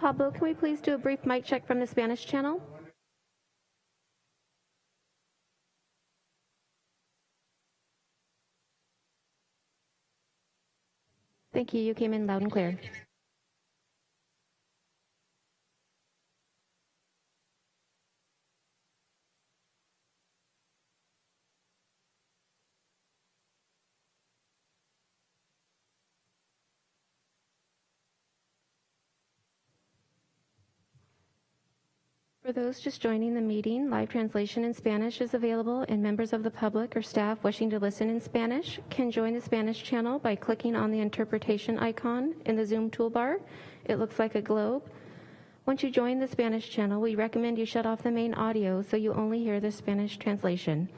Pablo, can we please do a brief mic check from the Spanish channel? Thank you. You came in loud and clear. For those just joining the meeting, live translation in Spanish is available, and members of the public or staff wishing to listen in Spanish can join the Spanish channel by clicking on the interpretation icon in the Zoom toolbar. It looks like a globe. Once you join the Spanish channel, we recommend you shut off the main audio so you only hear the Spanish translation.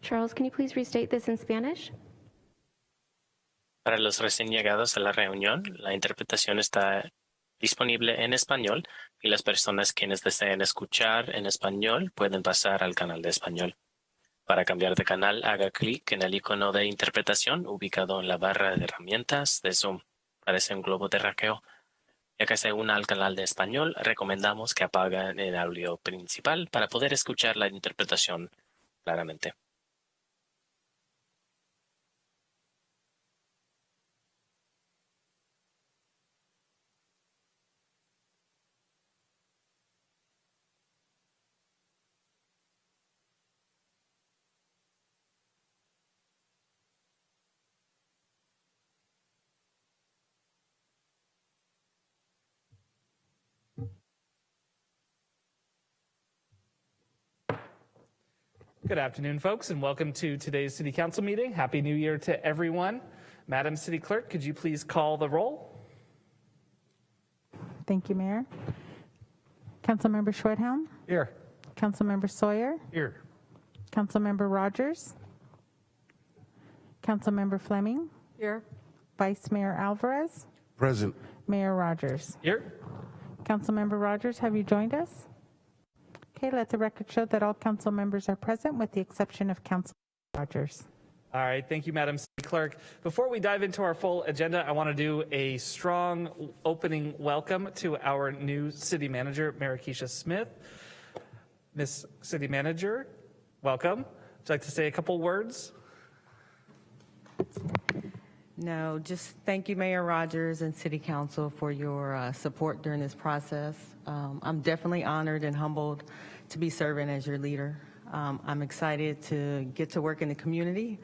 Charles, can you please restate this in Spanish? Para los recién llegados a la reunión, la interpretación está disponible en español y las personas quienes deseen escuchar en español pueden pasar al canal de español. Para cambiar de canal, haga clic en el icono de interpretación ubicado en la barra de herramientas de Zoom. Parece un globo terráqueo. Ya que se una al canal de español, recomendamos que apaguen el audio principal para poder escuchar la interpretación claramente. Good afternoon, folks, and welcome to today's City Council meeting. Happy New Year to everyone. Madam City Clerk, could you please call the roll? Thank you, Mayor. Councilmember Schwedhelm, Here. Councilmember Sawyer, Here. Councilmember Rogers, Councilmember Fleming, Here. Vice Mayor Alvarez, Present. Mayor Rogers. Here. Councilmember Rogers, have you joined us? Okay, let the record show that all council members are present with the exception of Council Rogers. All right, thank you, Madam City Clerk. Before we dive into our full agenda, I want to do a strong opening welcome to our new City Manager, Maraskeshia Smith. Miss City Manager, welcome. Would you like to say a couple words? No, just thank you, Mayor Rogers and City Council for your uh, support during this process. Um, I'm definitely honored and humbled to be serving as your leader. Um, I'm excited to get to work in the community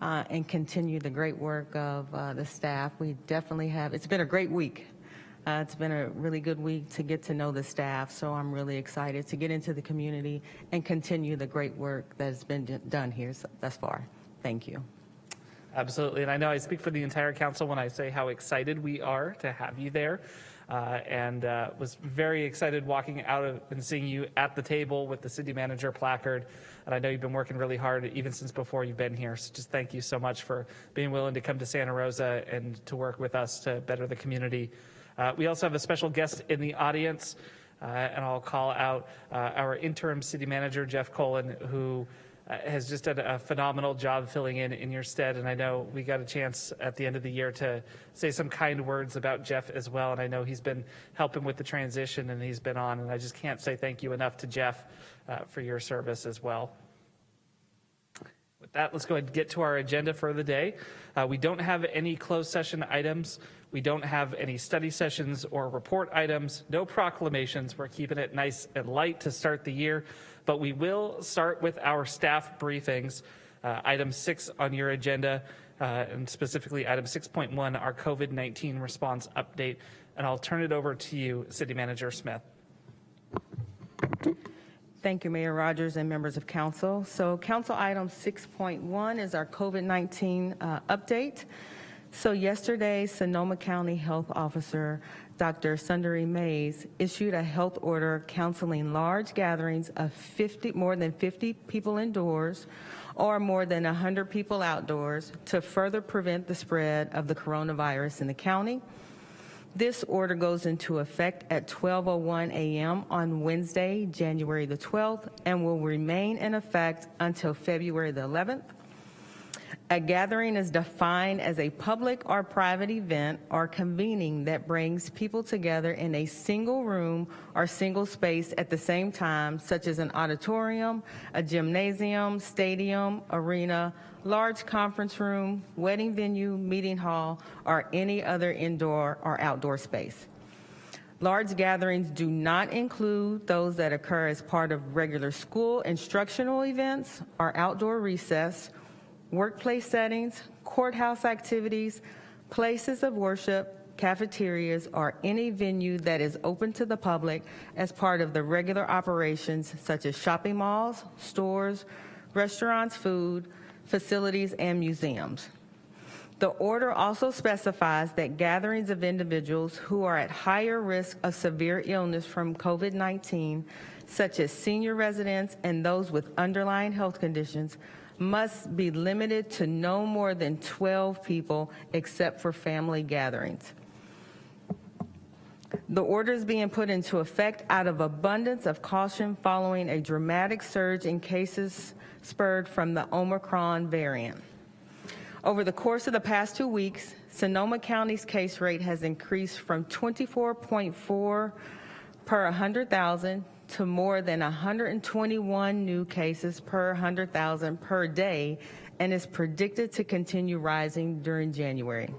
uh, and continue the great work of uh, the staff. We definitely have, it's been a great week. Uh, it's been a really good week to get to know the staff, so I'm really excited to get into the community and continue the great work that has been done here thus far. Thank you. Absolutely, and I know I speak for the entire council when I say how excited we are to have you there. Uh, and uh, was very excited walking out of, and seeing you at the table with the city manager placard. And I know you've been working really hard even since before you've been here. So just thank you so much for being willing to come to Santa Rosa and to work with us to better the community. Uh, we also have a special guest in the audience, uh, and I'll call out uh, our interim city manager, Jeff Kolin, who has just done a phenomenal job filling in in your stead. And I know we got a chance at the end of the year to say some kind words about Jeff as well. And I know he's been helping with the transition and he's been on. And I just can't say thank you enough to Jeff uh, for your service as well. With that, let's go ahead and get to our agenda for the day. Uh, we don't have any closed session items. We don't have any study sessions or report items, no proclamations. We're keeping it nice and light to start the year, but we will start with our staff briefings. Uh, item six on your agenda, uh, and specifically item 6.1, our COVID 19 response update. And I'll turn it over to you, City Manager Smith. Thank you, Mayor Rogers and members of council. So council item 6.1 is our COVID-19 uh, update. So yesterday, Sonoma County Health Officer Dr. Sundari Mase issued a health order counseling large gatherings of 50, more than 50 people indoors or more than 100 people outdoors to further prevent the spread of the coronavirus in the county. This order goes into effect at 12:01 a.m. on Wednesday, January the 12th, and will remain in effect until February the 11th. A gathering is defined as a public or private event or convening that brings people together in a single room or single space at the same time, such as an auditorium, a gymnasium, stadium, arena, large conference room, wedding venue, meeting hall, or any other indoor or outdoor space. Large gatherings do not include those that occur as part of regular school instructional events or outdoor recess, workplace settings, courthouse activities, places of worship, cafeterias, or any venue that is open to the public as part of the regular operations such as shopping malls, stores, restaurants, food, facilities, and museums. The order also specifies that gatherings of individuals who are at higher risk of severe illness from COVID-19, such as senior residents and those with underlying health conditions, must be limited to no more than 12 people except for family gatherings. The order is being put into effect out of abundance of caution following a dramatic surge in cases spurred from the Omicron variant. Over the course of the past two weeks, Sonoma County's case rate has increased from 24.4 per 100,000 to more than 121 new cases per 100,000 per day and is predicted to continue rising during January.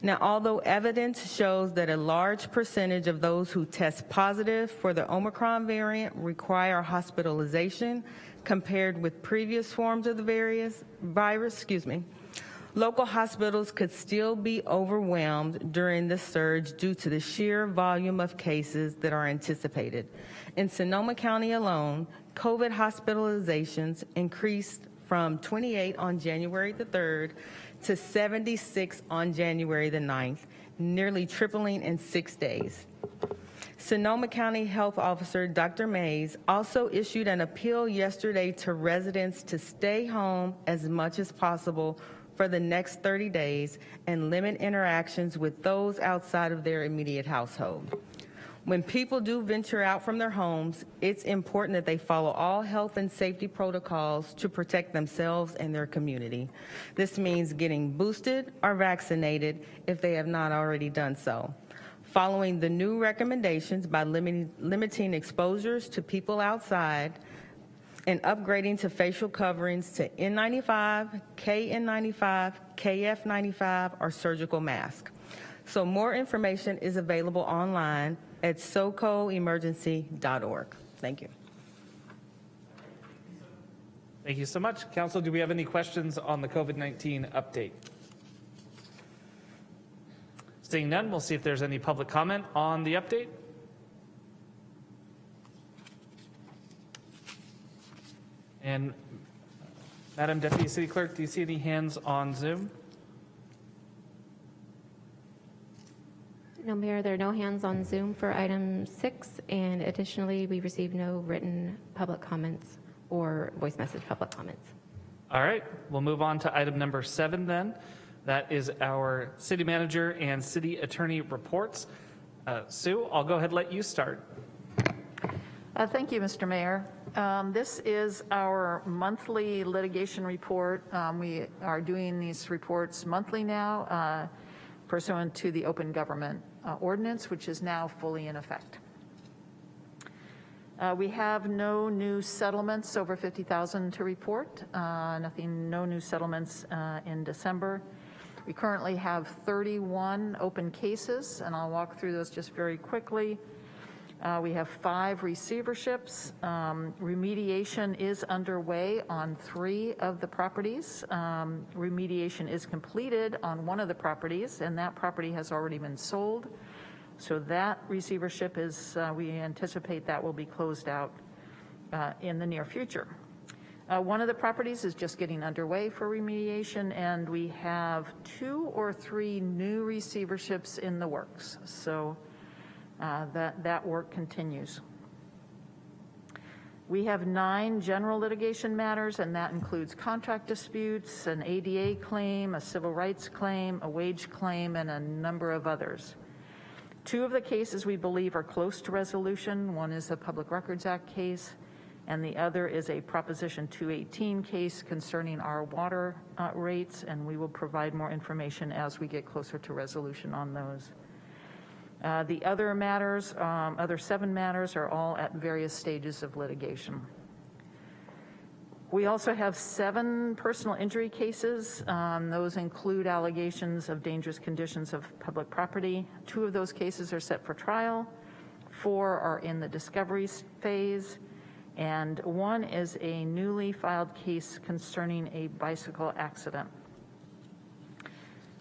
Now, although evidence shows that a large percentage of those who test positive for the Omicron variant require hospitalization compared with previous forms of the various virus, excuse me, local hospitals could still be overwhelmed during the surge due to the sheer volume of cases that are anticipated. In Sonoma County alone, COVID hospitalizations increased from 28 on January the 3rd to 76 on January the 9th, nearly tripling in six days. Sonoma County Health Officer Dr. Mase also issued an appeal yesterday to residents to stay home as much as possible for the next 30 days and limit interactions with those outside of their immediate household. When people do venture out from their homes, it's important that they follow all health and safety protocols to protect themselves and their community. This means getting boosted or vaccinated if they have not already done so. Following the new recommendations by limiting, limiting exposures to people outside and upgrading to facial coverings to N95, KN95, KF95, or surgical mask. So more information is available online at socoemergency.org. Thank you. Thank you so much. Council, do we have any questions on the COVID-19 update? Seeing none, we'll see if there's any public comment on the update. And Madam Deputy City Clerk, do you see any hands on Zoom? No, Mayor, there are no hands on Zoom for item six, and additionally, we received no written public comments or voice message public comments. All right, we'll move on to item number seven then. That is our city manager and city attorney reports. Uh, Sue, I'll go ahead and let you start. Uh, Thank you, Mr. Mayor. Um, This is our monthly litigation report. Um, We are doing these reports monthly now uh, pursuant to the open government uh, ordinance, which is now fully in effect. Uh, We have no new settlements over 50,000 to report, Uh, nothing, no new settlements uh, in December. We currently have 31 open cases, and I'll walk through those just very quickly. Uh, We have five receiverships. Um, Remediation is underway on three of the properties. Um, Remediation is completed on one of the properties, and that property has already been sold. So that receivership is, uh, we anticipate that will be closed out uh, in the near future. Uh, One of the properties is just getting underway for remediation, and we have two or three new receiverships in the works. So uh, that, that work continues. We have nine general litigation matters, and that includes contract disputes, an ADA claim, a civil rights claim, a wage claim, and a number of others. Two of the cases we believe are close to resolution. One is a Public Records Act case, and the other is a Proposition 218 case concerning our water uh, rates, and we will provide more information as we get closer to resolution on those. Uh, The other matters, um, other seven matters are all at various stages of litigation. We also have seven personal injury cases. Um, Those include allegations of dangerous conditions of public property. Two of those cases are set for trial. Four are in the discovery phase. And one is a newly filed case concerning a bicycle accident.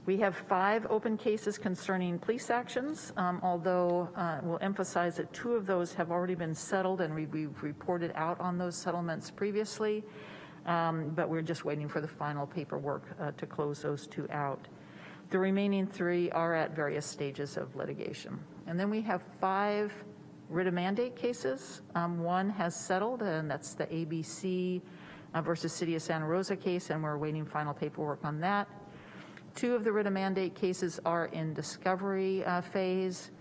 We have five open cases concerning police actions, um, although uh, we'll emphasize that two of those have already been settled, and we- we've reported out on those settlements previously, Um, but we're just waiting for the final paperwork uh, to close those two out. The remaining three are at various stages of litigation. And then we have five writ of mandate cases. Um, One has settled, and that's the ABC uh, versus City of Santa Rosa case, and we're waiting final paperwork on that. Two of the writ of mandate cases are in discovery uh, phase.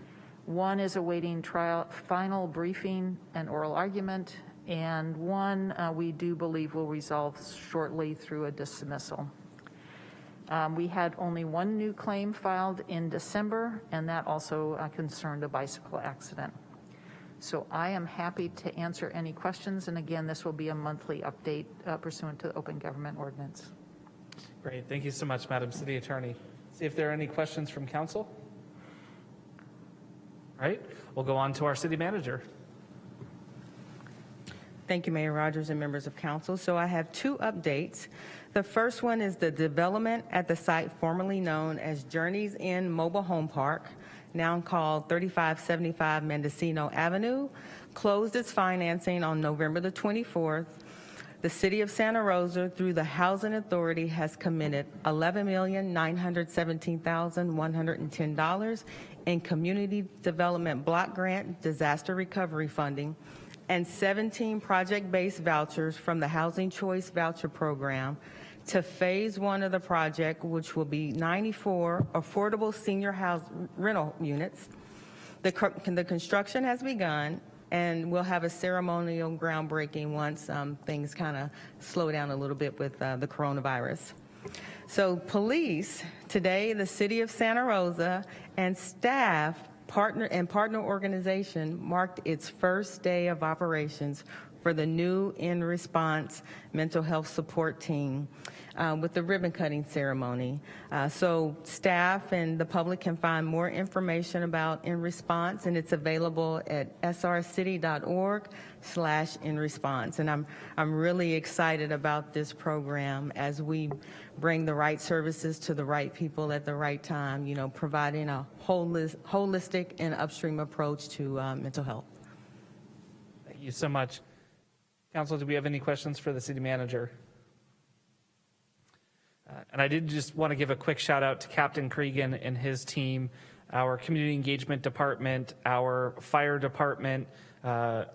One is awaiting trial, final briefing and oral argument, and one uh, we do believe will resolve shortly through a dismissal. Um, We had only one new claim filed in December, and that also uh, concerned a bicycle accident. So I am happy to answer any questions, and again, this will be a monthly update uh, pursuant to the open government ordinance. Great, thank you so much, Madam City Attorney. See if there are any questions from council. All right, we'll go on to our city manager. Thank you, Mayor Rogers and members of council. So I have two updates. The first one is the development at the site formerly known as Journey's End Mobile Home Park, now called 3575 Mendocino Avenue, closed its financing on November the 24th. The City of Santa Rosa, through the Housing Authority, has committed $11,917,110 in Community Development Block Grant Disaster Recovery Funding and 17 project-based vouchers from the Housing Choice Voucher Program to Phase One of the project, which will be 94 affordable senior house rental units. The, the construction has begun, and we'll have a ceremonial groundbreaking once um, things kind of slow down a little bit with uh, the coronavirus. So police, today, the city of Santa Rosa and staff partner and partner organization marked its first day of operations for the new in response mental health support team uh, with the ribbon cutting ceremony. Uh, so staff and the public can find more information about in response and it's available at srcity.org slash in response. And I'm, I'm really excited about this program as we bring the right services to the right people at the right time, you know, providing a holis- holistic and upstream approach to uh, mental health. Thank you so much. Council, do we have any questions for the city manager? Uh, And I did just want to give a quick shout out to Captain Cregan and his team, our community engagement department, our fire department, uh,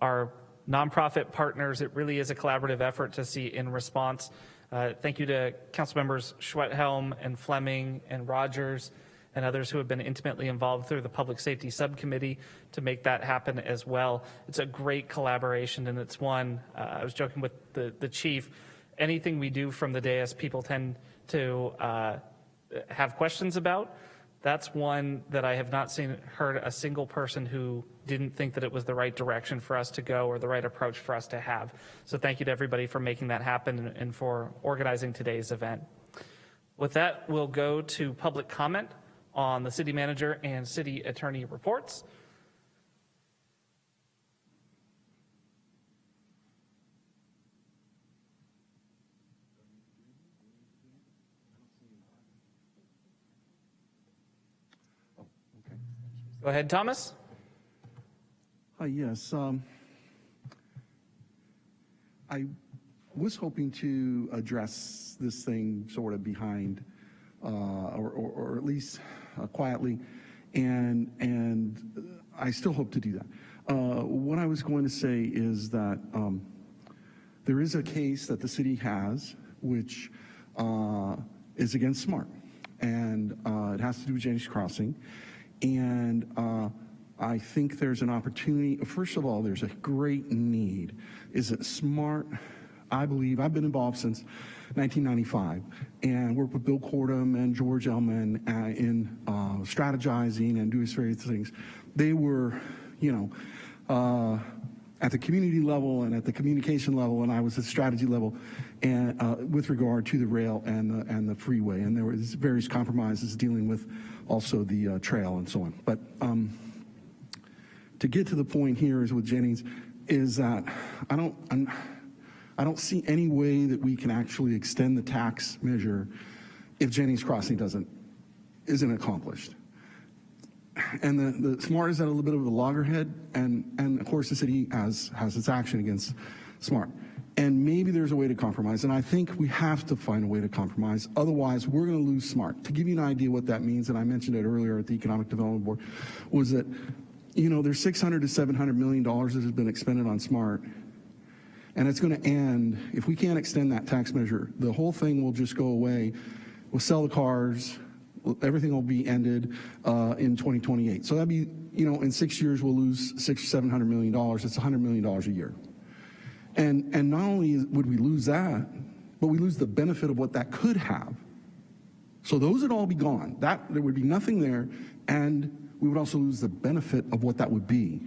our nonprofit partners. It really is a collaborative effort to see in response. Uh, Thank you to council members Schwedhelm and Fleming and Rogers and others who have been intimately involved through the Public Safety Subcommittee to make that happen as well. It's a great collaboration, and it's one, uh, I was joking with the, the chief, anything we do from the dais, people tend to uh, have questions about. That's one that I have not seen, heard a single person who didn't think that it was the right direction for us to go or the right approach for us to have. So thank you to everybody for making that happen and- and for organizing today's event. With that, we'll go to public comment on the city manager and city attorney reports. Go ahead, Thomas. Hi, yes. um, I was hoping to address this thing sort of behind, uh, or, or, or at least uh, quietly, and, and I still hope to do that. Uh, What I was going to say is that um, there is a case that the city has, which uh, is against SMART, and uh, it has to do with Jennings Crossing. And uh, I think there's an opportunity. First of all, there's a great need. Is it smart? I believe I've been involved since 1995 and worked with Bill Cordum and George Ellman uh, in uh, strategizing and doing various things. They were, you know, uh, at the community level and at the communication level, and I was at strategy level, and uh, with regard to the rail and the and the freeway, and there was various compromises dealing with also the uh, trail and so on. But um, to get to the point here is with Jennings, is that I don't I'm, I don't see any way that we can actually extend the tax measure if Jennings Crossing doesn't isn't accomplished and the, the SMART is at a little bit of a loggerhead, and, and of course the city has, has its action against SMART. And maybe there's a way to compromise, and I think we have to find a way to compromise. Otherwise, we're going to lose SMART. To give you an idea what that means, and I mentioned it earlier at the Economic Development Board, was that, you know, there's 600 to 700 million dollars that has been expended on SMART, and it's going to end, if we can't extend that tax measure, the whole thing will just go away. We'll sell the cars, everything will be ended uh, in 2028. So that'd be, you know, in six years we'll lose six, seven hundred million dollars. It's 100 million dollars a year. And and not only would we lose that, but we lose the benefit of what that could have. So those would all be gone. That there would be nothing there, and we would also lose the benefit of what that would be,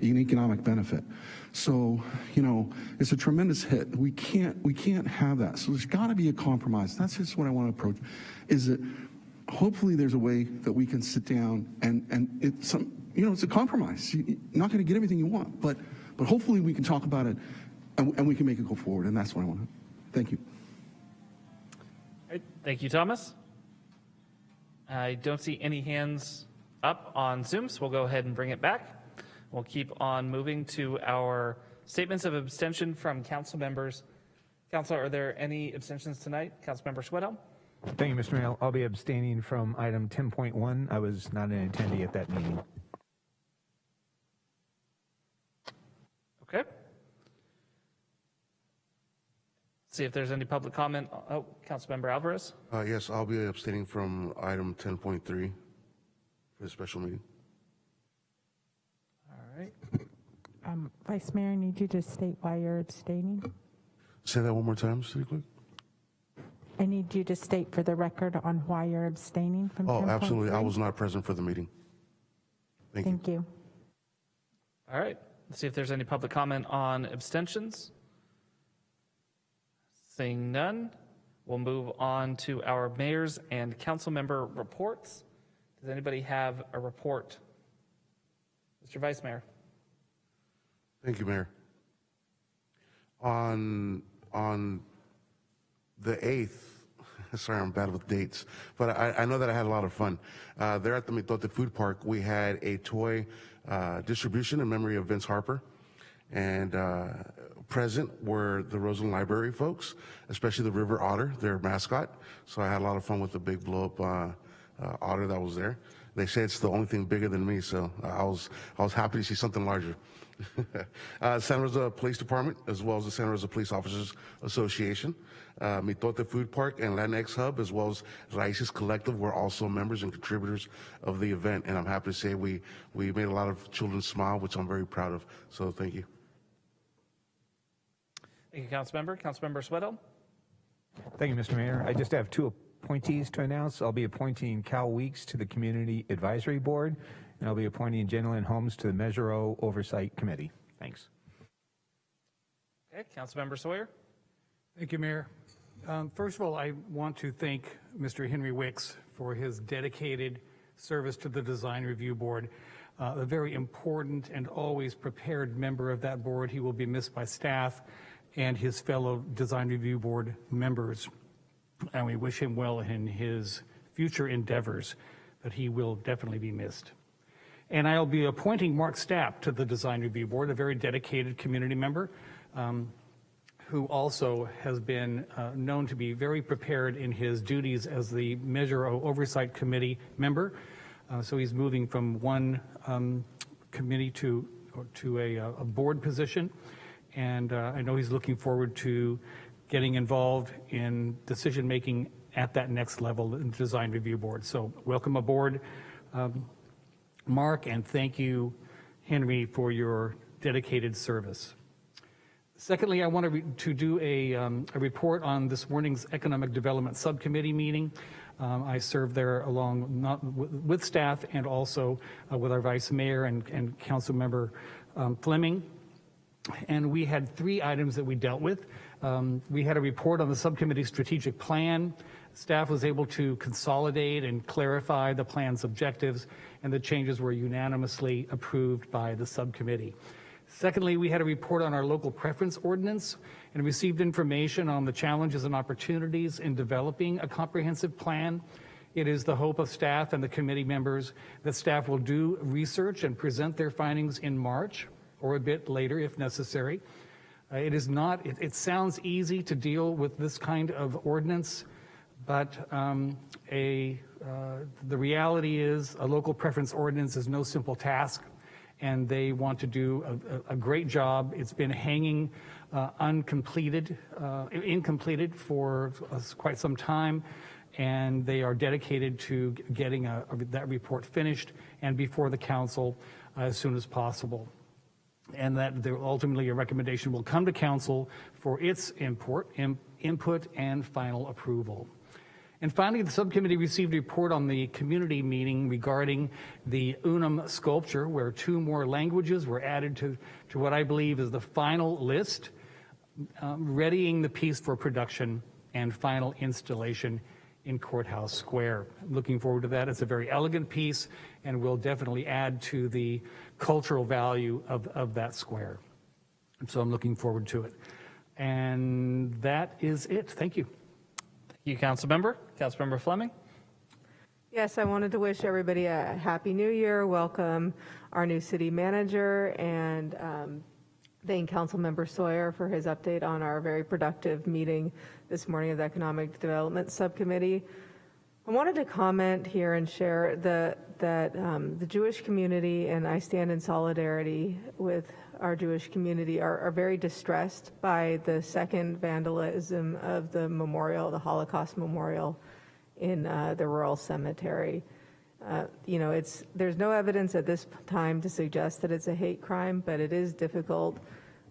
an economic benefit. So you know, it's a tremendous hit. We can't we can't have that. So there's got to be a compromise. That's just what I want to approach. Is that hopefully there's a way that we can sit down and, and it's some, you know, it's a compromise. You're not going to get everything you want, but, but hopefully we can talk about it and, and we can make it go forward. And that's what I want to, thank you. All right, Thank you, Thomas. I don't see any hands up on Zoom, so we'll go ahead and bring it back. We'll keep on moving to our statements of abstention from council members. Council, are there any abstentions tonight? Councilmember Schwedhelm? Thank you, Mr. Mayor. I'll be abstaining from item 10.1. I was not an attendee at that meeting. Okay. See if there's any public comment. Oh, Councilmember Alvarez? Uh, yes, I'll be abstaining from item 10.3 for the special meeting. All right. Um, Vice Mayor, I need you to state why you're abstaining. Say that one more time, City Clerk. I need you to state for the record on why you're abstaining from Oh, absolutely. I was not present for the meeting. Thank you. Thank you. All right. Let's see if there's any public comment on abstentions. Seeing none, we'll move on to our mayor's and council member reports. Does anybody have a report? Mr. Vice Mayor? Thank you, Mayor. On, on the 8th, sorry, I'm bad with dates, but I, I know that I had a lot of fun. Uh, there at the Mitote Food Park, we had a toy uh, distribution in memory of Vince Harper. And uh, present were the Roseland Library folks, especially the River Otter, their mascot. So I had a lot of fun with the big blow up uh, uh, otter that was there. They say it's the only thing bigger than me, so I was, I was happy to see something larger. uh, San Rosa Police Department, as well as the San Rosa Police Officers Association, uh, Mitote Food Park, and Latinx Hub, as well as Raices Collective, were also members and contributors of the event. And I'm happy to say we, we made a lot of children smile, which I'm very proud of. So thank you. Thank you, Councilmember. Councilmember Schwedhelm? Thank you, Mr. Mayor. I just have two appointees to announce. I'll be appointing Cal Weeks to the Community Advisory Board, and I'll be appointing Jenilyn Holmes to the Measure O Oversight Committee. Thanks. Okay, Councilmember Sawyer? Thank you, Mayor. Um, First of all, I want to thank Mr. Henry Wicks for his dedicated service to the Design Review Board. Uh, A very important and always prepared member of that board. He will be missed by staff and his fellow Design Review Board members. And we wish him well in his future endeavors, but he will definitely be missed. And I'll be appointing Mark Stapp to the Design Review Board, a very dedicated community member. Um, who also has been uh, known to be very prepared in his duties as the Measure Oversight Committee member. Uh, So he's moving from one um, committee to, to a, uh, a board position. And uh, I know he's looking forward to getting involved in decision-making at that next level in the Design Review Board. So welcome aboard, um, Mark, and thank you, Henry, for your dedicated service. Secondly, I want to, do a, um, a report on this morning's Economic Development Subcommittee meeting. Um, I served there along not, with, with staff and also uh, with our Vice Mayor and, and Council Member um, Fleming. And we had three items that we dealt with. Um, we had a report on the subcommittee strategic plan. Staff was able to consolidate and clarify the plan's objectives, and the changes were unanimously approved by the subcommittee. Secondly, we had a report on our local preference ordinance and received information on the challenges and opportunities in developing a comprehensive plan. It is the hope of staff and the committee members that staff will do research and present their findings in March or a bit later if necessary. Uh, It is not, it, it sounds easy to deal with this kind of ordinance, but um, a, uh, the reality is a local preference ordinance is no simple task, and they want to do a, a- great job. It's been hanging uh, uncompleted, uh, incompleted for uh, quite some time, and they are dedicated to getting a- that report finished and before the council as soon as possible and that there ultimately a recommendation will come to council for its import, im- input and final approval. And finally, the subcommittee received a report on the community meeting regarding the Unum sculpture, where two more languages were added to, to what I believe is the final list, um, readying the piece for production and final installation in Courthouse Square. Looking forward to that. It's a very elegant piece and will definitely add to the cultural value of, of that square. And so I'm looking forward to it. And that is it. Thank you. Thank you, Councilmember. Councilmember Fleming? Yes, I wanted to wish everybody a happy new year, welcome our new city manager, and um, thank Councilmember Sawyer for his update on our very productive meeting this morning of the Economic Development Subcommittee. I wanted to comment here and share the, that um, the Jewish community, and I stand in solidarity with our Jewish community, are, are very distressed by the second vandalism of the memorial, the Holocaust Memorial in uh, the rural cemetery. Uh, You know, it's, there's no evidence at this time to suggest that it's a hate crime, but it is difficult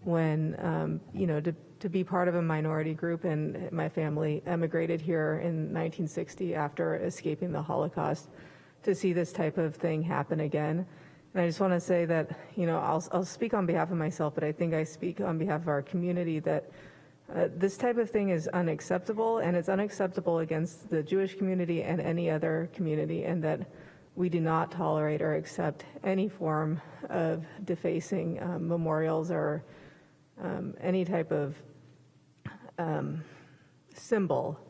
when, um, you know, to, to be part of a minority group, and my family emigrated here in 1960 after escaping the Holocaust, to see this type of thing happen again. And I just want to say that, you know, I'll, I'll speak on behalf of myself, but I think I speak on behalf of our community that uh, This type of thing is unacceptable, and it's unacceptable against the Jewish community and any other community, and that we do not tolerate or accept any form of defacing um, memorials or um, any type of um, symbol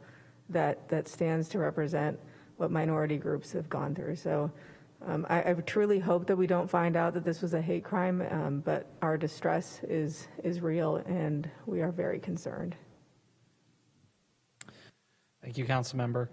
that, that stands to represent what minority groups have gone through. So um, I, I truly hope that we don't find out that this was a hate crime, um, but our distress is, is real and we are very concerned. Thank you, Councilmember.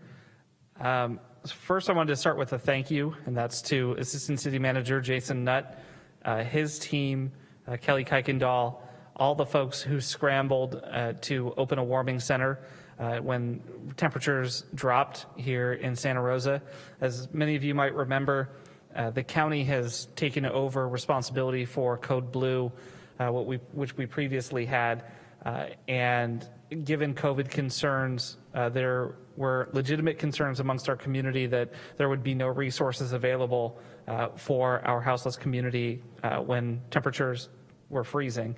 Um, First, I wanted to start with a thank you, and that's to Assistant City Manager Jason Nutt, uh, his team, uh, Kelly Kuykendall, all the folks who scrambled uh, to open a warming center uh, when temperatures dropped here in Santa Rosa. As many of you might remember, uh, the county has taken over responsibility for Code Blue, uh, what we, which we previously had. Uh, and given COVID concerns, uh, there were legitimate concerns amongst our community that there would be no resources available for our houseless community when temperatures were freezing.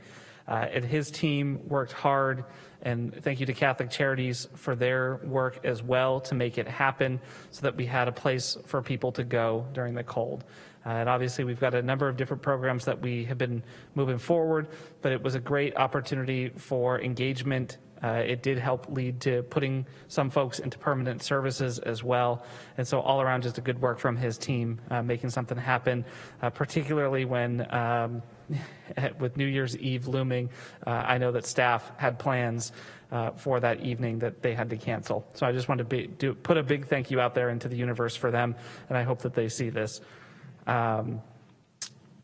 Uh, and his team worked hard, and thank you to Catholic Charities for their work as well to make it happen so that we had a place for people to go during the cold. Uh, and obviously, we've got a number of different programs that we have been moving forward, but it was a great opportunity for engagement. Uh, it did help lead to putting some folks into permanent services as well. And so, all around, just a good work from his team uh, making something happen, uh, particularly when. Um, with New Year's Eve looming, uh, I know that staff had plans uh, for that evening that they had to cancel. So I just wanted to be, do, put a big thank you out there into the universe for them, and I hope that they see this. Um,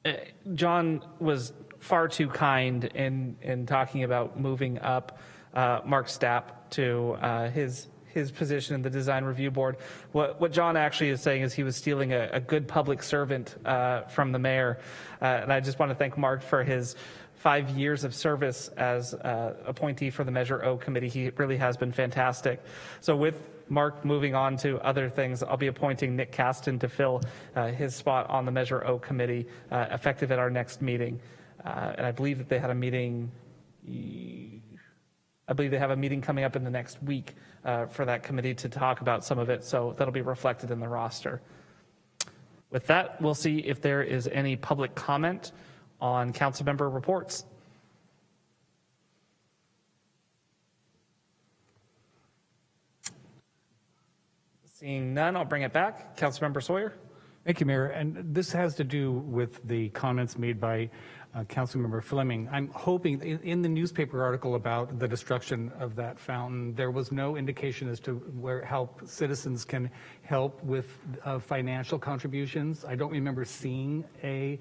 eh, John was far too kind in, in talking about moving up uh, Mark Stapp to uh, his his position in the design review board. What, what John actually is saying is he was stealing a, a good public servant uh, from the mayor. Uh, and I just want to thank Mark for his five years of service as uh, appointee for the Measure O committee. He really has been fantastic. So with Mark moving on to other things, I'll be appointing Nick Caston to fill uh, his spot on the Measure O committee uh, effective at our next meeting. Uh, and I believe that they had a meeting I believe they have a meeting coming up in the next week uh, for that committee to talk about some of it, so that'll be reflected in the roster. With that, we'll see if there is any public comment on council member reports. Seeing none, I'll bring it back. Councilmember Sawyer. Thank you, Mayor. And this has to do with the comments made by uh, Councilmember Fleming. I'm hoping, in, in the newspaper article about the destruction of that fountain, there was no indication as to where help citizens can help with uh, financial contributions. I don't remember seeing a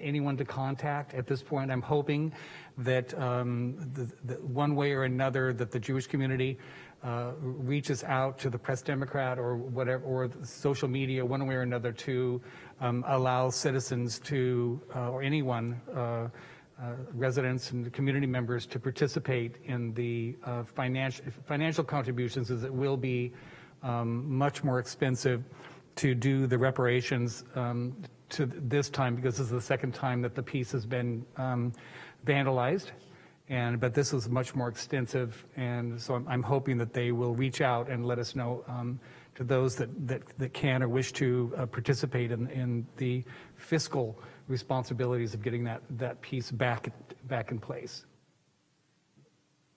anyone to contact at this point. I'm hoping that um, the, one way or another that the Jewish community uh, reaches out to the Press Democrat or whatever, or social media, one way or another, to um, allow citizens to, uh, or anyone, uh, uh residents and community members to participate in the uh, financial financial contributions, as it will be um, much more expensive to do the reparations um, to this time because this is the second time that the piece has been um, vandalized. And, but this is much more extensive, and so I'm, I'm hoping that they will reach out and let us know um, to those that, that, that can or wish to uh, participate in, in the fiscal responsibilities of getting that, that piece back, back in place.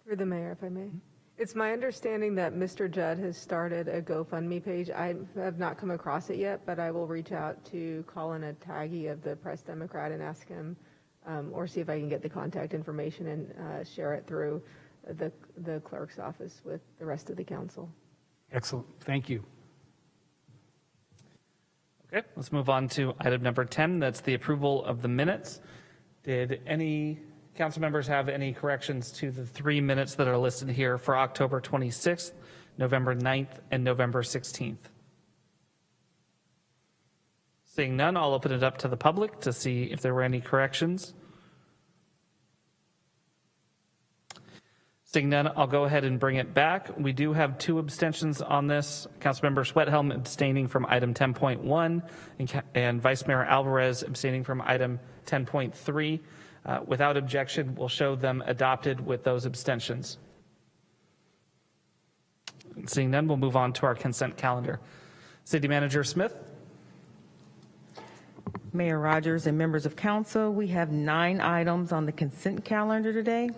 Through the mayor, if I may. It's my understanding that Mr. Judd has started a GoFundMe page. I have not come across it yet, but I will reach out to Colin Atagi of the Press Democrat and ask him, um, or see if I can get the contact information and uh, share it through the, the clerk's office with the rest of the council. Excellent. Thank you. Okay, let's move on to item number 10. That's the approval of the minutes. Did any council members have any corrections to the three minutes that are listed here for October 26th, November 9th, and November 16th? Seeing none, I'll open it up to the public to see if there were any corrections. Seeing none, I'll go ahead and bring it back. We do have two abstentions on this. Councilmember Schwedhelm abstaining from item 10.1 and, and Vice Mayor Alvarez abstaining from item 10.3. Uh, without objection, we'll show them adopted with those abstentions. Seeing none, we'll move on to our consent calendar. City Manager Smith. Mayor Rogers and members of council, we have nine items on the consent calendar today.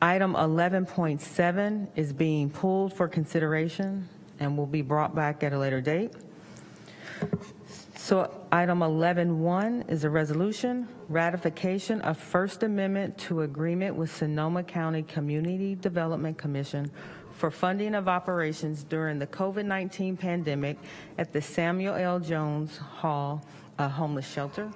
Item 11.7 is being pulled for consideration and will be brought back at a later date. So item 11.1 is a resolution, ratification of First Amendment to agreement with Sonoma County Community Development Commission for funding of operations during the COVID-19 pandemic at the Samuel L. Jones Hall a homeless shelter.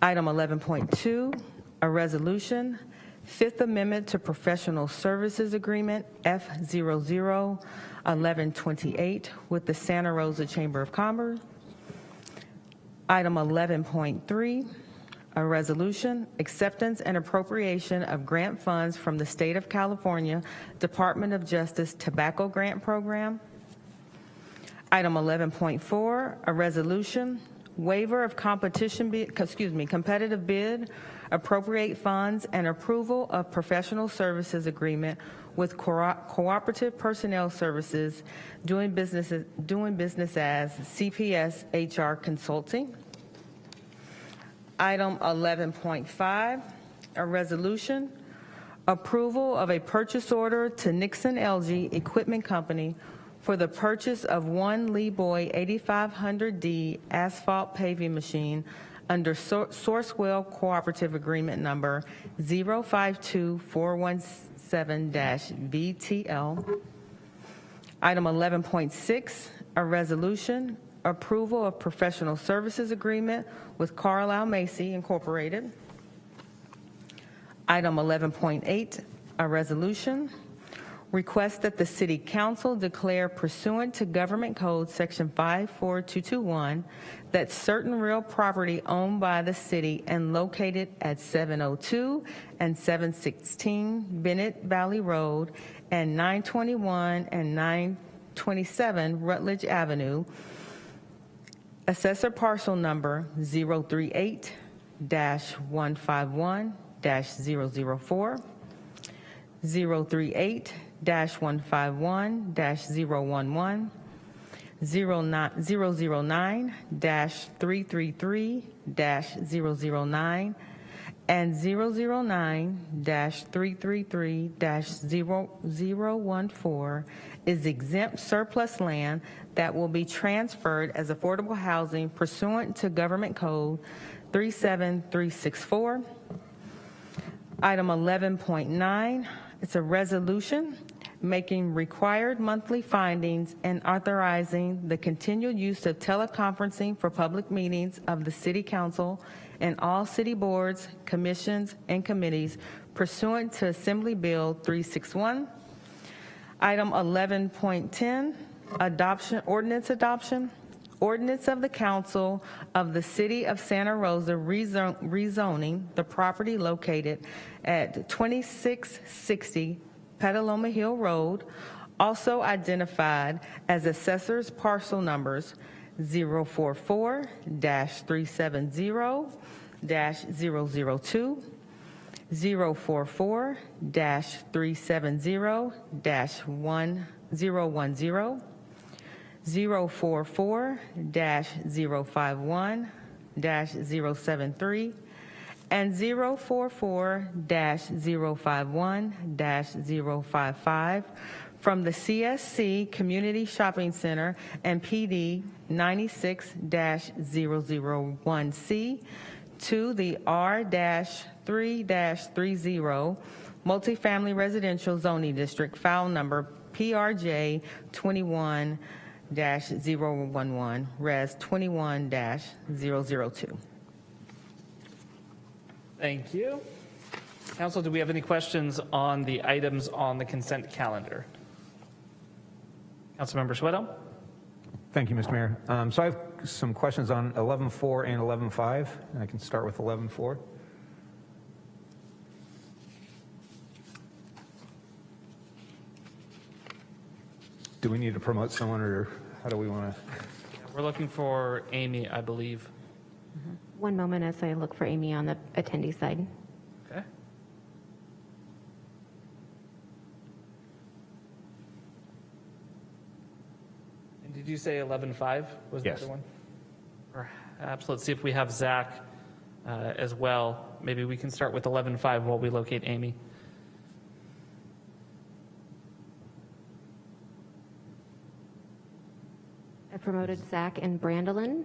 Item 11.2, a resolution Fifth Amendment to Professional Services Agreement, F001128, with the Santa Rosa Chamber of Commerce. Item 11.3, a resolution, acceptance and appropriation of grant funds from the State of California Department of Justice Tobacco Grant Program. Item 11.4, a resolution, waiver of competition excuse me, competitive bid appropriate funds, and approval of professional services agreement with Co- Cooperative Personnel Services doing business, doing business as CPS HR Consulting. Item 11.5, a resolution, approval of a purchase order to Nixon-Egli Equipment Company for the purchase of one Leeboy 8500D asphalt paving machine under Sourcewell Cooperative Agreement Number 052417-VTL. Item 11.6, a resolution, approval of professional services agreement with Carlile Macy Incorporated. Item 11.8, a resolution, request that the City Council declare pursuant to Government Code Section 54221 that certain real property owned by the city and located at 702 and 716 Bennett Valley Road and 921 and 927 Rutledge Avenue, assessor parcel number 038-151-004, 038-151-011, 009-333-009, and 009-333-0014 is exempt surplus land that will be transferred as affordable housing pursuant to Government Code 37364. Item 11.9, it's a resolution making required monthly findings and authorizing the continued use of teleconferencing for public meetings of the City Council and all city boards, commissions, and committees pursuant to Assembly Bill 361. Item 11.10, adoption, ordinance adoption. Ordinance of the Council of the City of Santa Rosa rezon- rezoning the property located at 2660 Petaluma Hill Road, also identified as assessors parcel numbers 044-370-002, 044-370-1010, 044-051-073, and 044-051-055 from the CSC Community Shopping Center and PD 96-001C to the R-3-30 Multifamily Residential Zoning District, file number PRJ 21-011, Res 21-002. Thank you. Council, do we have any questions on the items on the consent calendar? Councilmember Schwedhelm? Thank you, Mr. Mayor. Um, So I have some questions on 11.4 and 11.5. I can start with 11.4. Do we need to promote someone, or how do we want to? We're looking for Amy, I believe. One moment as I look for Amy on the attendee side. Okay. And did you say 11.5 was the other one? Perhaps, let's see if we have Zach uh, as well. Maybe we can start with 11.5 while we locate Amy. I promoted Zach and Brandolin.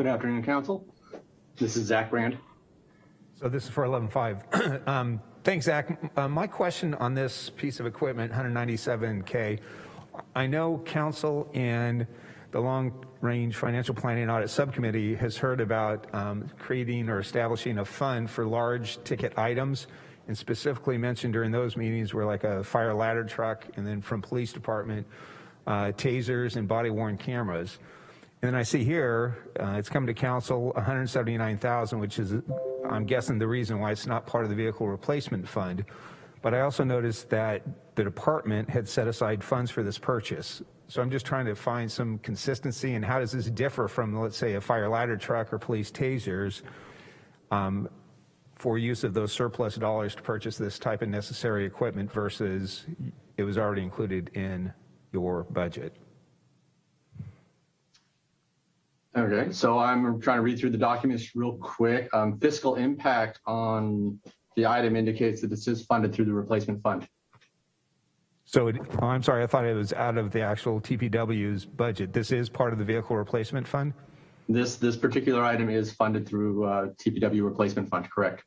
Good afternoon, Council. This is Zach Brand. So this is for 11.5. Um, Thanks, Zach. Uh, My question on this piece of equipment, 197K, I know council and the Long Range Financial Planning Audit Subcommittee has heard about um, creating or establishing a fund for large ticket items, and specifically mentioned during those meetings were like a fire ladder truck, and then from police department, uh, tasers and body worn cameras. And then I see here, uh, it's come to council, 179,000, which is, I'm guessing the reason why it's not part of the vehicle replacement fund. But I also noticed that the department had set aside funds for this purchase. So I'm just trying to find some consistency and how does this differ from, let's say, a fire ladder truck or police tasers um, for use of those surplus dollars to purchase this type of necessary equipment versus it was already included in your budget? Okay, so I'm trying to read through the documents real quick. Um, Fiscal impact on the item indicates that this is funded through the replacement fund. So, it, oh, I'm sorry, I thought it was out of the actual TPW's budget. This is part of the vehicle replacement fund? This, this particular item is funded through uh, TPW replacement fund, correct?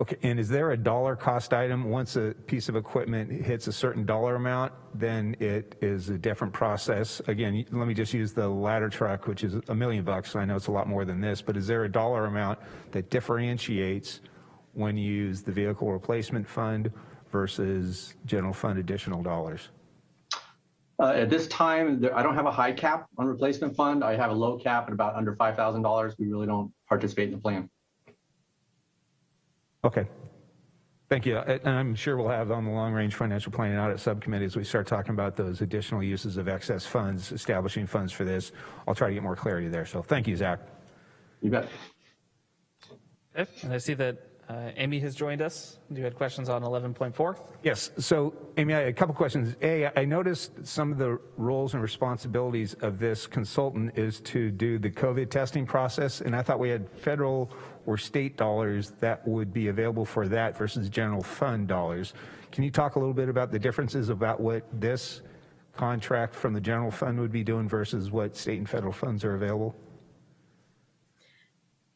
Okay, and is there a dollar cost item? Once a piece of equipment hits a certain dollar amount, then it is a different process. Again, let me just use the ladder truck, which is a million bucks. I know it's a lot more than this, but is there a dollar amount that differentiates when you use the vehicle replacement fund versus general fund additional dollars? Uh, At this time, there- I don't have a high cap on replacement fund. I have a low cap at about under $5,000. We really don't participate in the plan. Okay. Thank you. And I'm sure we'll have on the long-range financial planning audit subcommittee as we start talking about those additional uses of excess funds, establishing funds for this. I'll try to get more clarity there. So thank you, Zach. You bet. Okay, and I see that uh, Amy has joined us. Do you had questions on 11.4? Yes. So, Amy, I- a couple questions. A, I noticed some of the roles and responsibilities of this consultant is to do the COVID testing process, and I thought we had federal or state dollars that would be available for that versus general fund dollars. Can you talk a little bit about the differences about what this contract from the general fund would be doing versus what state and federal funds are available?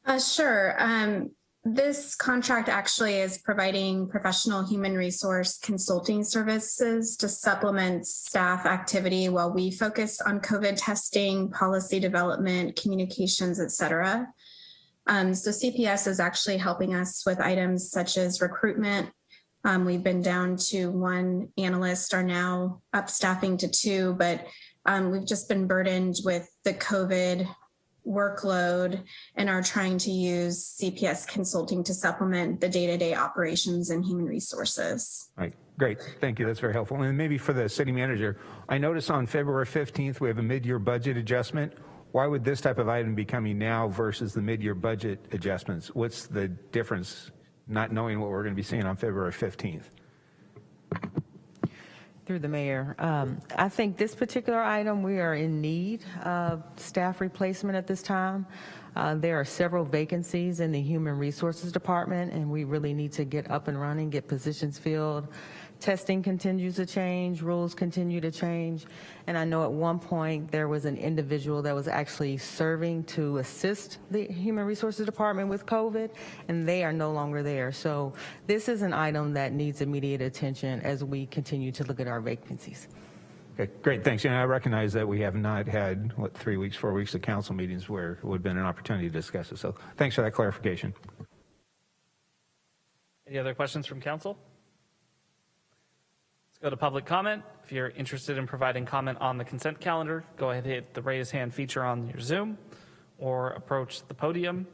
Uh, sure. Um, this contract actually is providing professional human resource consulting services to supplement staff activity while we focus on COVID testing, policy development, communications, et cetera. Um, so CPS is actually helping us with items such as recruitment. Um, we've been down to one analyst, are now up staffing to two, but um, we've just been burdened with the COVID workload and are trying to use CPS consulting to supplement the day-to-day operations and human resources. Right, great. Thank you. That's very helpful. And maybe for the city manager, I noticed on February 15th, we have a mid-year budget adjustment. Why would this type of item be coming now versus the mid-year budget adjustments? What's the difference, not knowing what we're going to be seeing on February 15th? Through the mayor, um, I think this particular item, we are in need of staff replacement at this time. Uh, There are several vacancies in the Human Resources Department, and we really need to get up and running, get positions filled. Testing continues to change, rules continue to change, and I know at one point, there was an individual that was actually serving to assist the Human Resources Department with COVID, and they are no longer there. So this is an item that needs immediate attention as we continue to look at our vacancies. Okay, great, thanks. And I recognize that we have not had, what, three weeks, four weeks of council meetings where it would have been an opportunity to discuss it. So thanks for that clarification. Any other questions from council? Let's go to public comment. If you're interested in providing comment on the consent calendar, go ahead and hit the raise hand feature on your Zoom or approach the podium.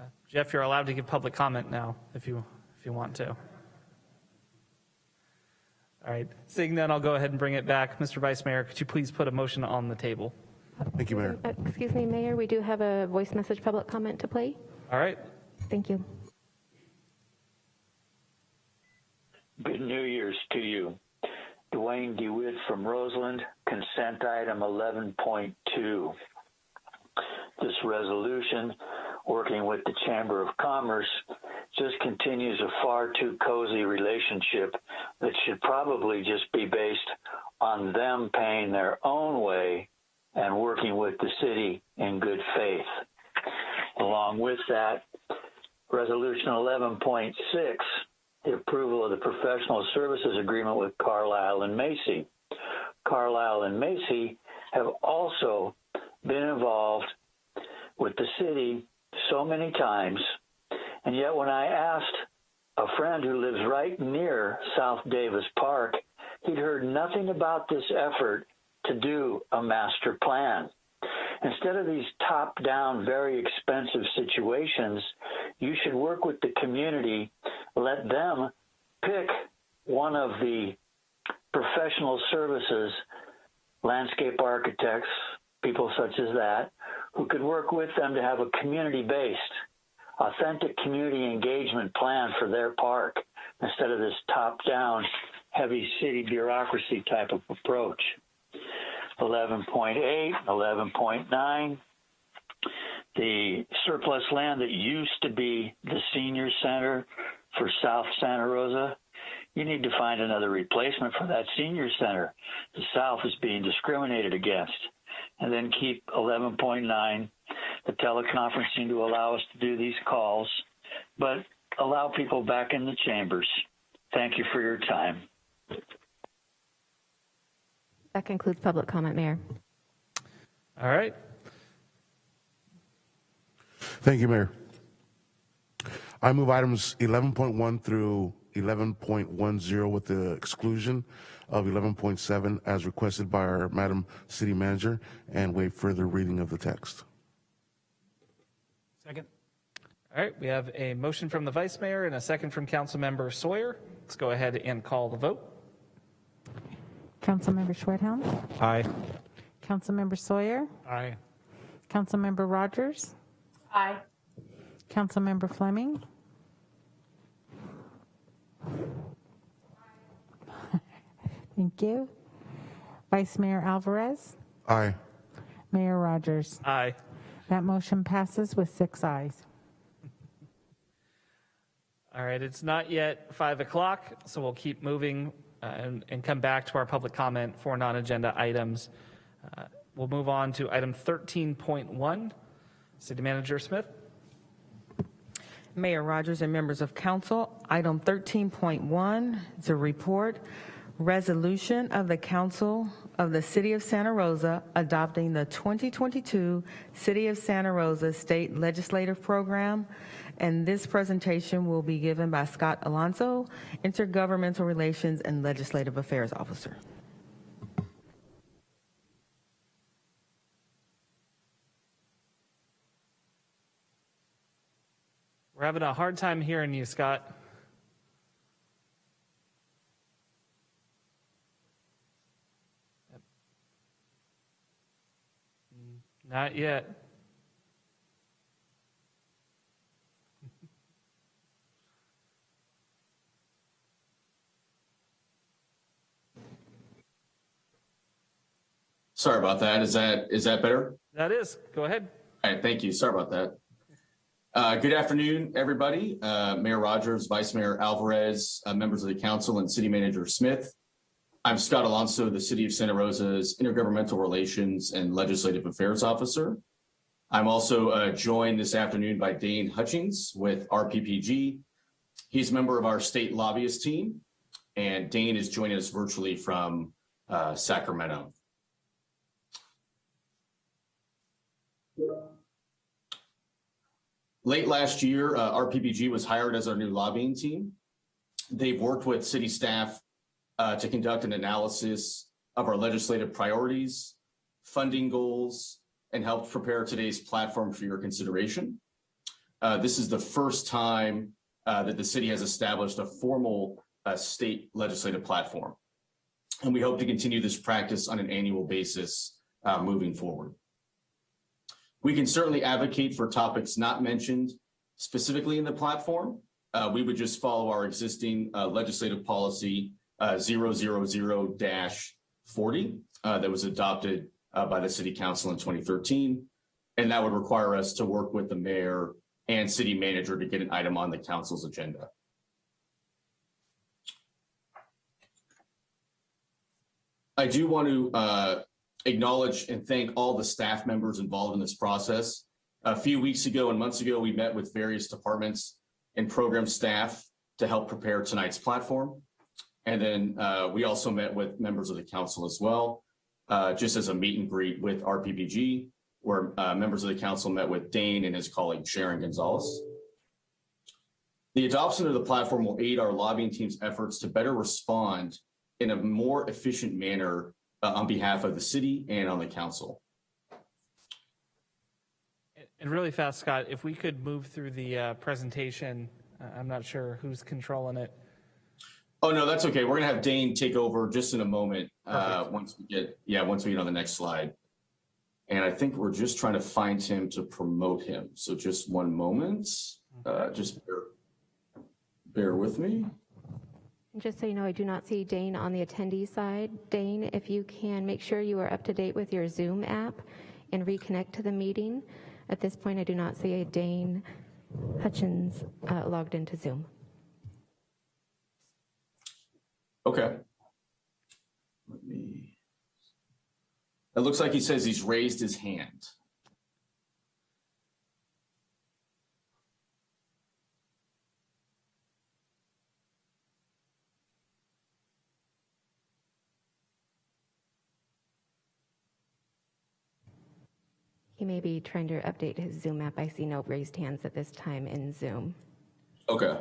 Uh, Jeff, you're allowed to give public comment now if you, if you want to. All right, seeing none, I'll go ahead and bring it back. Mr. Vice Mayor, could you please put a motion on the table? Thank you, Mayor. Uh, Excuse me, Mayor, we do have a voice message public comment to play. All right, Thank you. Good New Year's to you. Duane De Witt from Roseland, consent item 11.2. This resolution, working with the Chamber of Commerce, just continues a far too cozy relationship that should probably just be based on them paying their own way and working with the city in good faith. Along with that, Resolution 11.6 the approval of the professional services agreement with Carlile and Macy. Carlile and Macy have also been involved with the city so many times, and yet when I asked a friend who lives right near South Davis Park, he'd heard nothing about this effort to do a master plan. Instead of these top down, very expensive situations, you should work with the community, let them pick one of the professional services, landscape architects, people such as that, who could work with them to have a community based, authentic community engagement plan for their park instead of this top down, heavy city bureaucracy type of approach. 11.8, 11.9. The surplus land that used to be the senior center for South Santa Rosa, you need to find another replacement for that senior center. The South is being discriminated against. And then keep 11.9, the teleconferencing to allow us to do these calls, but allow people back in the chambers. Thank you for your time. That concludes public comment, Mayor. all right. Thank you, Mayor. I move items 11.1 through 11.10 with the exclusion of 11.7 as requested by our Madam City Manager and waive further reading of the text. Second. All right, we have a motion from the Vice Mayor and a second from Council Member Sawyer. Let's go ahead and call the vote. Councilmember Schwedhelm, Aye. Councilmember Sawyer, Aye. Councilmember Rogers, Aye. Councilmember Fleming. Thank you. Vice Mayor Alvarez, Aye. Mayor Rogers. Aye. That motion passes with six ayes. All right, it's not yet 5 o'clock, so we'll keep moving and and come back to our public comment for non-agenda items. Uh, We'll move on to item 13.1. City Manager Smith? Mayor Rogers and members of council, item 13.1 is a report, resolution of the council of the city of Santa Rosa adopting the 2022 City of Santa Rosa State Legislative Program. And this presentation will be given by Scott Alonso, Intergovernmental Relations and Legislative Affairs Officer. We're having a hard time hearing you, Scott. Not yet. Sorry about that. Is that is that better? That is. Go ahead. All right, thank you. Sorry about that. Uh, good afternoon, everybody. Uh, Mayor Rogers, Vice Mayor Alvarez, uh, members of the council, and City Manager Smith. I'm Scott Alonso, the City of Santa Rosa's Intergovernmental Relations and Legislative Affairs Officer. I'm also uh, joined this afternoon by Dane Hutchings with RPPG. He's a member of our state lobbyist team, and Dane is joining us virtually from uh, Sacramento. Late last year, uh, RPPG was hired as our new lobbying team. They've worked with city staff uh, to conduct an analysis of our legislative priorities, funding goals, and helped prepare today's platform for your consideration. Uh, this is the first time uh, that the city has established a formal uh, state legislative platform. And we hope to continue this practice on an annual basis uh, moving forward. We can certainly advocate for topics not mentioned specifically in the platform. Uh, we would just follow our existing uh, legislative policy uh, 000-40 uh, that was adopted uh, by the city council in 2013. And that would require us to work with the mayor and city manager to get an item on the council's agenda. I do want to uh, acknowledge and thank all the staff members involved in this process. A few weeks ago and months ago, we met with various departments and program staff to help prepare tonight's platform. And then uh, we also met with members of the council as well, uh, just as a meet and greet with RPPG, where uh, members of the council met with Dane and his colleague Sharon Gonzalez. The adoption of the platform will aid our lobbying team's efforts to better respond in a more efficient manner uh, on behalf of the city and on the council. And really fast, Scott, if we could move through the uh, presentation, uh, I'm not sure who's controlling it. Oh, no, that's okay. We're going to have Dane take over just in a moment uh, once we get, yeah, once we get on the next slide. And I think we're just trying to find him to promote him. So just one moment. Uh, just bear, bear with me. Just so you know, I do not see Dane on the attendee side. Dane, if you can, make sure you are up to date with your Zoom app and reconnect to the meeting. At this point, I do not see a Dane Hutchings uh, logged into Zoom. Okay. Let me. It looks like he says he's raised his hand. May be trying to update his Zoom app. I see no raised hands at this time in Zoom. Okay.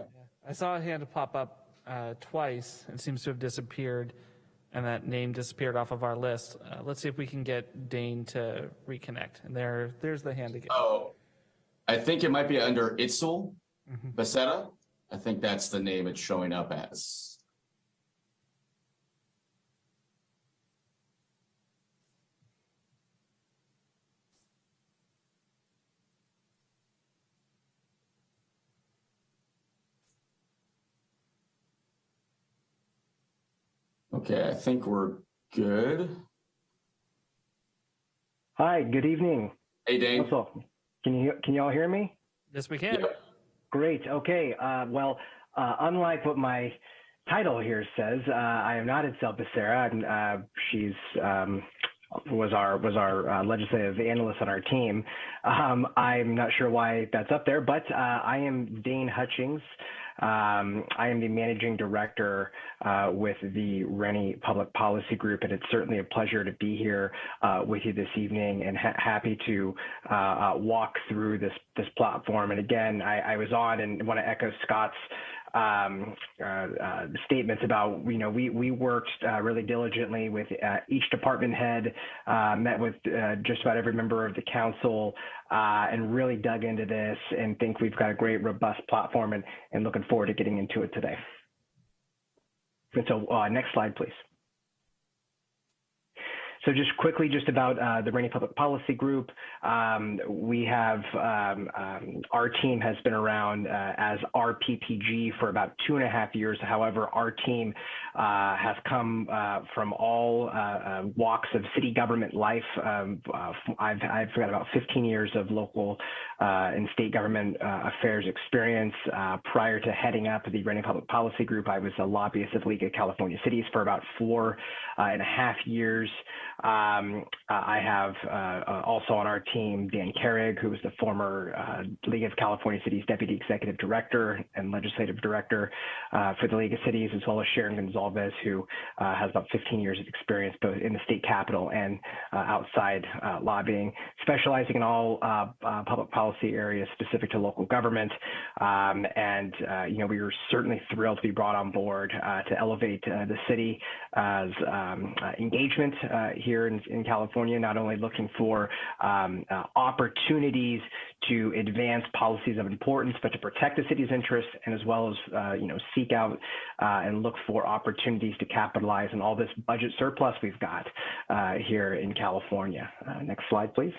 I saw a hand pop up uh, twice. It seems to have disappeared, and that name disappeared off of our list. Uh, let's see if we can get Dane to reconnect. And there, there's the hand again. Oh, I think it might be under Itzel Becerra. I think that's the name it's showing up as. Okay, I think we're good. Hi, good evening. Hey, Dane. What's up? Can you can you all hear me? Yes, we can. Great. Okay. Uh, well, uh, unlike what my title here says, uh, I am not Itzel Becerra. I'm, Uh, she's um, was our was our uh, legislative analyst on our team. Um, I'm not sure why that's up there, but uh, I am Dane Hutchings. Um, I am the managing director uh, with the Renne Public Policy Group, and it's certainly a pleasure to be here uh, with you this evening and ha- happy to uh, uh, walk through this this platform. And again, I, I was on and want to echo Scott's um, uh, uh, statements about, you know, we, we worked uh, really diligently with uh, each department head, uh, met with uh, just about every member of the council, and really dug into this and think we've got a great, robust platform and, and looking forward to getting into it today. And so next slide, please. So just quickly, just about uh, the Renne Public Policy Group, um, we have um, um, our team has been around uh, as RPPG for about two and a half years. However, our team uh, has come uh, from all uh, uh, walks of city government life. Um, I've, I've got about 15 years of local and state government affairs experience. prior to heading up the Renne Public Policy Group, I was a lobbyist of League of California Cities for about four and a half years. Um, I have uh, also on our team Dan Carrigg, who was the former uh, League of California Cities Deputy Executive Director and Legislative Director uh, for the League of Cities, as well as Sharon Gonzalez, who uh, has about 15 years of experience both in the state capitol and uh, outside uh, lobbying, specializing in all public policy areas specific to local government. Um, and, you know, we were certainly thrilled to be brought on board to elevate the city as um, engagement here in, in, California, not only looking for um, uh, opportunities to advance policies of importance, but to protect the city's interests and as well as, uh, you know, seek out uh, and look for opportunities to capitalize on all this budget surplus we've got uh, here in California. Uh, next slide, please.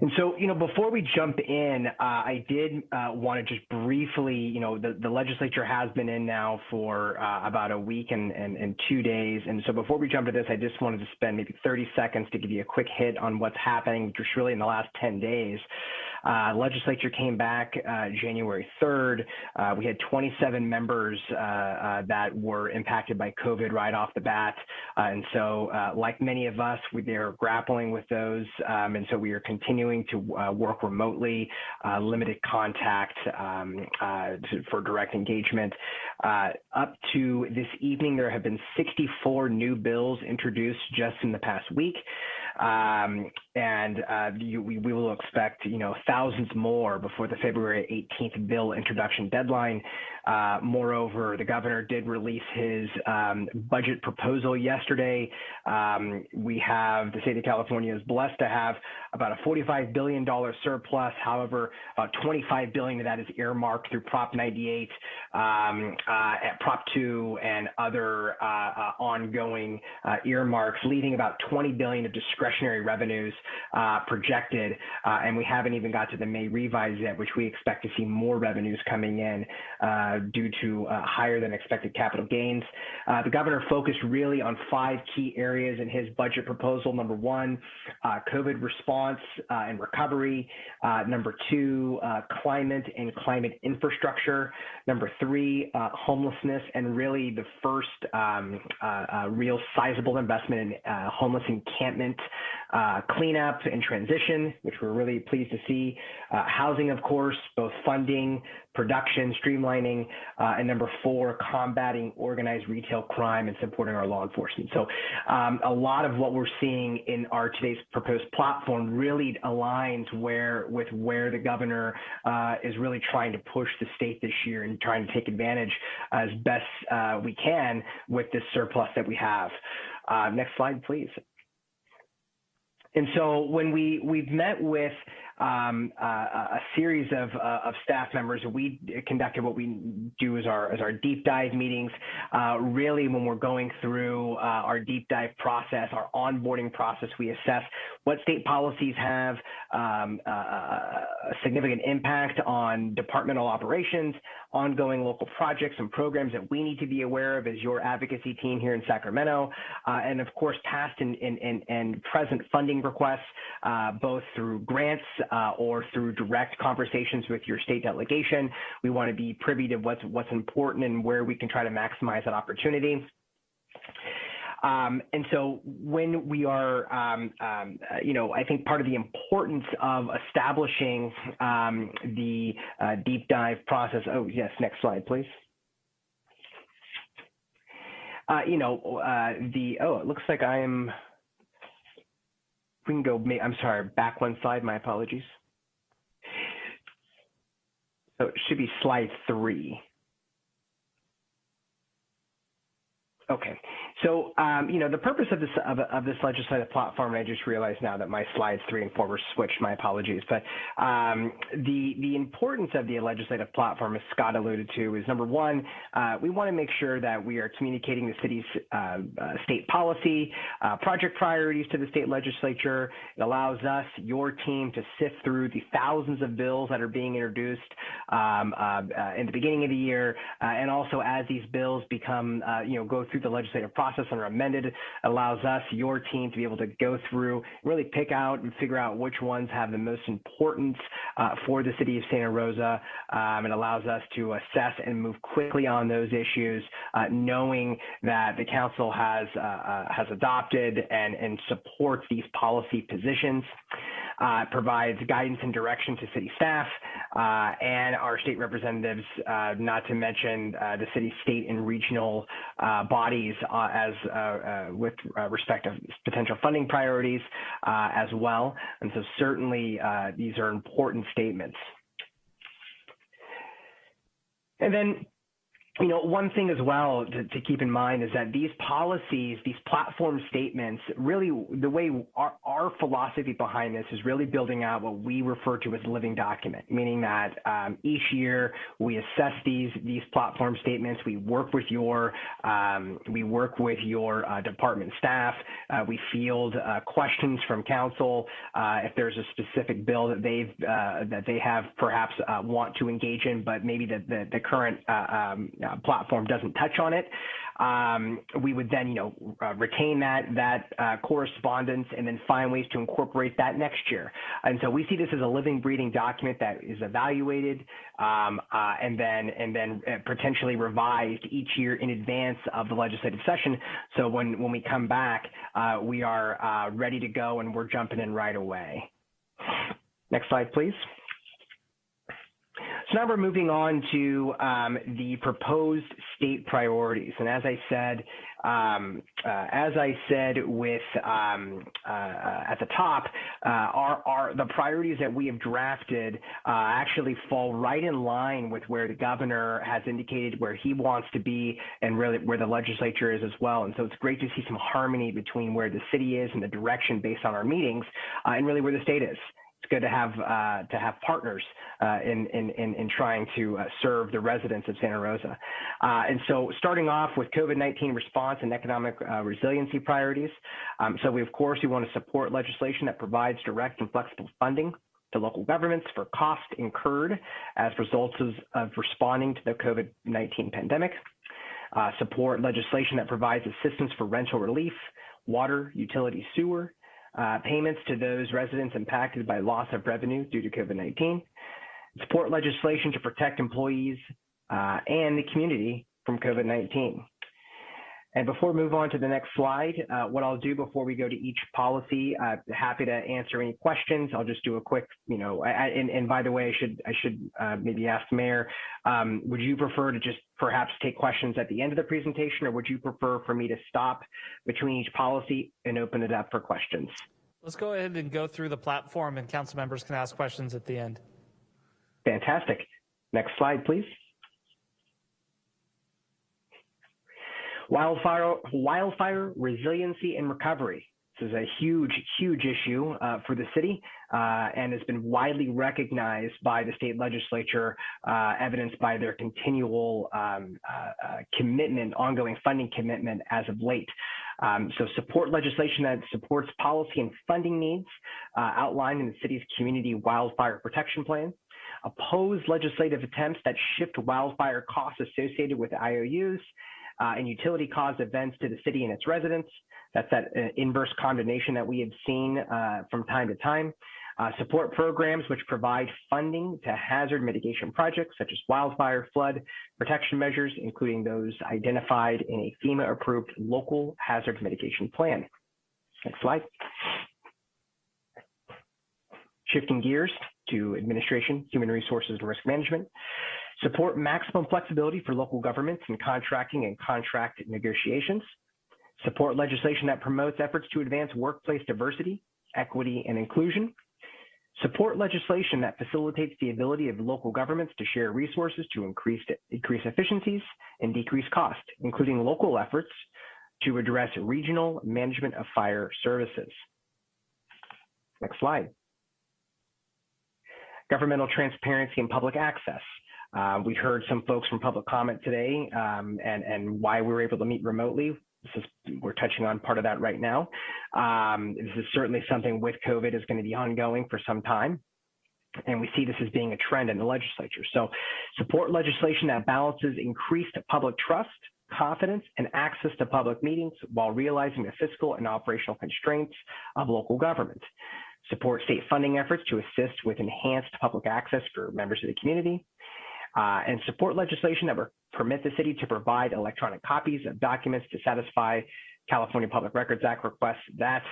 And so, you know, before we jump in, uh, I did uh, want to just briefly, you know, the, the legislature has been in now for uh, about a week and, and, and, two days. And so before we jump to this, I just wanted to spend maybe 30 seconds to give you a quick hit on what's happening just really in the last 10 days. Uh, legislature came back uh, January 3rd. Uh, we had 27 members uh, uh, that were impacted by COVID right off the bat. Uh, and so, like many of us, we, they're grappling with those. Um, and so we are continuing to work remotely, limited contact um, to, for direct engagement. up to this evening, there have been 64 new bills introduced just in the past week. Um, and uh, you, we, we, will expect, you know, thousands more before the February 18th bill introduction deadline. Uh, moreover, the governor did release his um, budget proposal yesterday. Um, we have the state of California is blessed to have about a $45 billion surplus. However, about 25 billion of that is earmarked through Prop 98, um, uh, Prop 2, and other uh, uh ongoing uh, earmarks, leaving about 20 billion of discretionary revenues uh, projected. and we haven't even got to the May revise yet, which we expect to see more revenues coming in due to higher than expected capital gains. the governor focused really on five key areas in his budget proposal. Number one, COVID response uh, and recovery. Uh, number two, uh, climate and climate infrastructure. Number three, uh, homelessness, and really the first um, uh, uh, real sizable investment in homeless encampment uh, cleanup and transition, which we're really pleased to see, uh, housing, of course, both funding, production, streamlining, uh, and number four, combating organized retail crime and supporting our law enforcement. So um, a lot of what we're seeing in our today's proposed platform really aligns where with where the governor uh, is really trying to push the state this year and trying to take advantage as best uh, we can with this surplus that we have. Uh, next slide, please. And so when we we've met with um, uh, a series of, uh, of staff members. We conducted what we do as our, as our deep dive meetings. Uh, really, when we're going through uh, our deep dive process, our onboarding process, we assess what state policies have um, uh, a significant impact on departmental operations, ongoing local projects and programs that we need to be aware of as your advocacy team here in Sacramento, uh, and of course, past and, and, and present funding requests, both through grants uh, or through direct conversations with your state delegation. We want to be privy to what's what's important and where we can try to maximize that opportunity. Um, and so when we are, um, um, uh, you know, I think part of the importance of establishing um, the uh, deep dive process. Oh, yes, next slide, please. Uh, you know, uh, the, oh, it looks like I am we can go, I'm sorry, back one slide, my apologies. So it should be slide three. Okay, so, um, you know, the purpose of this of, of, this legislative platform, and I just realized now that my slides three and four were switched. My apologies, but um, the the importance of the legislative platform, as Scott alluded to, is number one, uh, we want to make sure that we are communicating the city's uh, uh, state policy, uh, project priorities to the state legislature. It allows us, your team, to sift through the thousands of bills that are being introduced um, uh, uh, in the beginning of the year, and also as these bills become, you know, go through the legislative process process and are amended allows us, your team, to be able to go through, really pick out and figure out which ones have the most importance uh, for the city of Santa Rosa. Um, it allows us to assess and move quickly on those issues, uh, knowing that the council has uh, uh has adopted and, and supports these policy positions uh, provides guidance and direction to city staff uh, and our state representatives, uh, not to mention uh, the city, state, and regional bodies as with respect to potential funding priorities as well. And so certainly these are important statements. And then you know, one thing as well to, to, keep in mind is that these policies, these platform statements, really the way our, our, philosophy behind this is really building out what we refer to as living document, meaning that um, each year we assess these these platform statements. We work with your um, we work with your uh, department staff. Uh, we field uh, questions from council uh, if there's a specific bill that they've uh, that they have perhaps uh, want to engage in, but maybe the the, the current um, uh, platform doesn't touch on it, um, we would then, you know, uh, retain that that uh, correspondence and then find ways to incorporate that next year. And so we see this as a living, breathing document that is evaluated um, uh, and then and then uh, potentially revised each year in advance of the legislative session. So when when we come back, uh, we are ready to go and we're jumping in right away. Next slide, please. So now we're moving on to um, the proposed state priorities. And as I said, um, uh, as I said with um, uh, at the top, uh, our, our, the priorities that we have drafted uh, actually fall right in line with where the governor has indicated where he wants to be and really where the legislature is as well. And so it's great to see some harmony between where the city is and the direction based on our meetings uh, and really where the state is it's good to have uh, to have partners uh, in, in, in in trying to uh, serve the residents of Santa Rosa. Uh, and so, starting off with COVID-19 response and economic uh, resiliency priorities. Um, so, we of course we want to support legislation that provides direct and flexible funding to local governments for costs incurred as results of responding to the COVID-19 pandemic. Uh, support legislation that provides assistance for rental relief, water, utility, sewer, uh, payments to those residents impacted by loss of revenue due to COVID-19, support legislation to protect employees uh, and the community from COVID-19. And before we move on to the next slide, uh, what I'll do before we go to each policy, uh, happy to answer any questions. I'll just do a quick, you know, I, I, and, and by the way, I should I should uh, maybe ask Mayor, um, would you prefer to just perhaps take questions at the end of the presentation, or would you prefer for me to stop between each policy and open it up for questions? Let's go ahead and go through the platform, and council members can ask questions at the end. Fantastic. Next slide, please. Wildfire, wildfire resiliency and recovery. This is a huge, huge issue uh, for the city uh, and has been widely recognized by the state legislature, uh, evidenced by their continual um, uh, uh, commitment, ongoing funding commitment as of late. Um, so support legislation that supports policy and funding needs uh, outlined in the city's community wildfire protection plan oppose legislative attempts that shift wildfire costs associated with IOUs uh, and utility caused events to the city and its residents. That's that uh, inverse condemnation that we have seen uh, from time to time. Uh, support programs which provide funding to hazard mitigation projects such as wildfire, flood protection measures, including those identified in a FEMA approved local hazard mitigation plan. Next slide. Shifting gears to administration, human resources, and risk management. Support maximum flexibility for local governments in contracting and contract negotiations. Support legislation that promotes efforts to advance workplace diversity, equity, and inclusion. Support legislation that facilitates the ability of local governments to share resources to increase, increase efficiencies and decrease cost, including local efforts to address regional management of fire services. Next slide. Governmental transparency and public access. Uh, we heard some folks from public comment today um, and, and why we were able to meet remotely. Is, we're touching on part of that right now. Um, this is certainly something with COVID is going to be ongoing for some time. And we see this as being a trend in the legislature. So support legislation that balances increased public trust, confidence, and access to public meetings while realizing the fiscal and operational constraints of local government. Support state funding efforts to assist with enhanced public access for members of the community uh, and support legislation that would permit the city to provide electronic copies of documents to satisfy California Public Records Act requests that,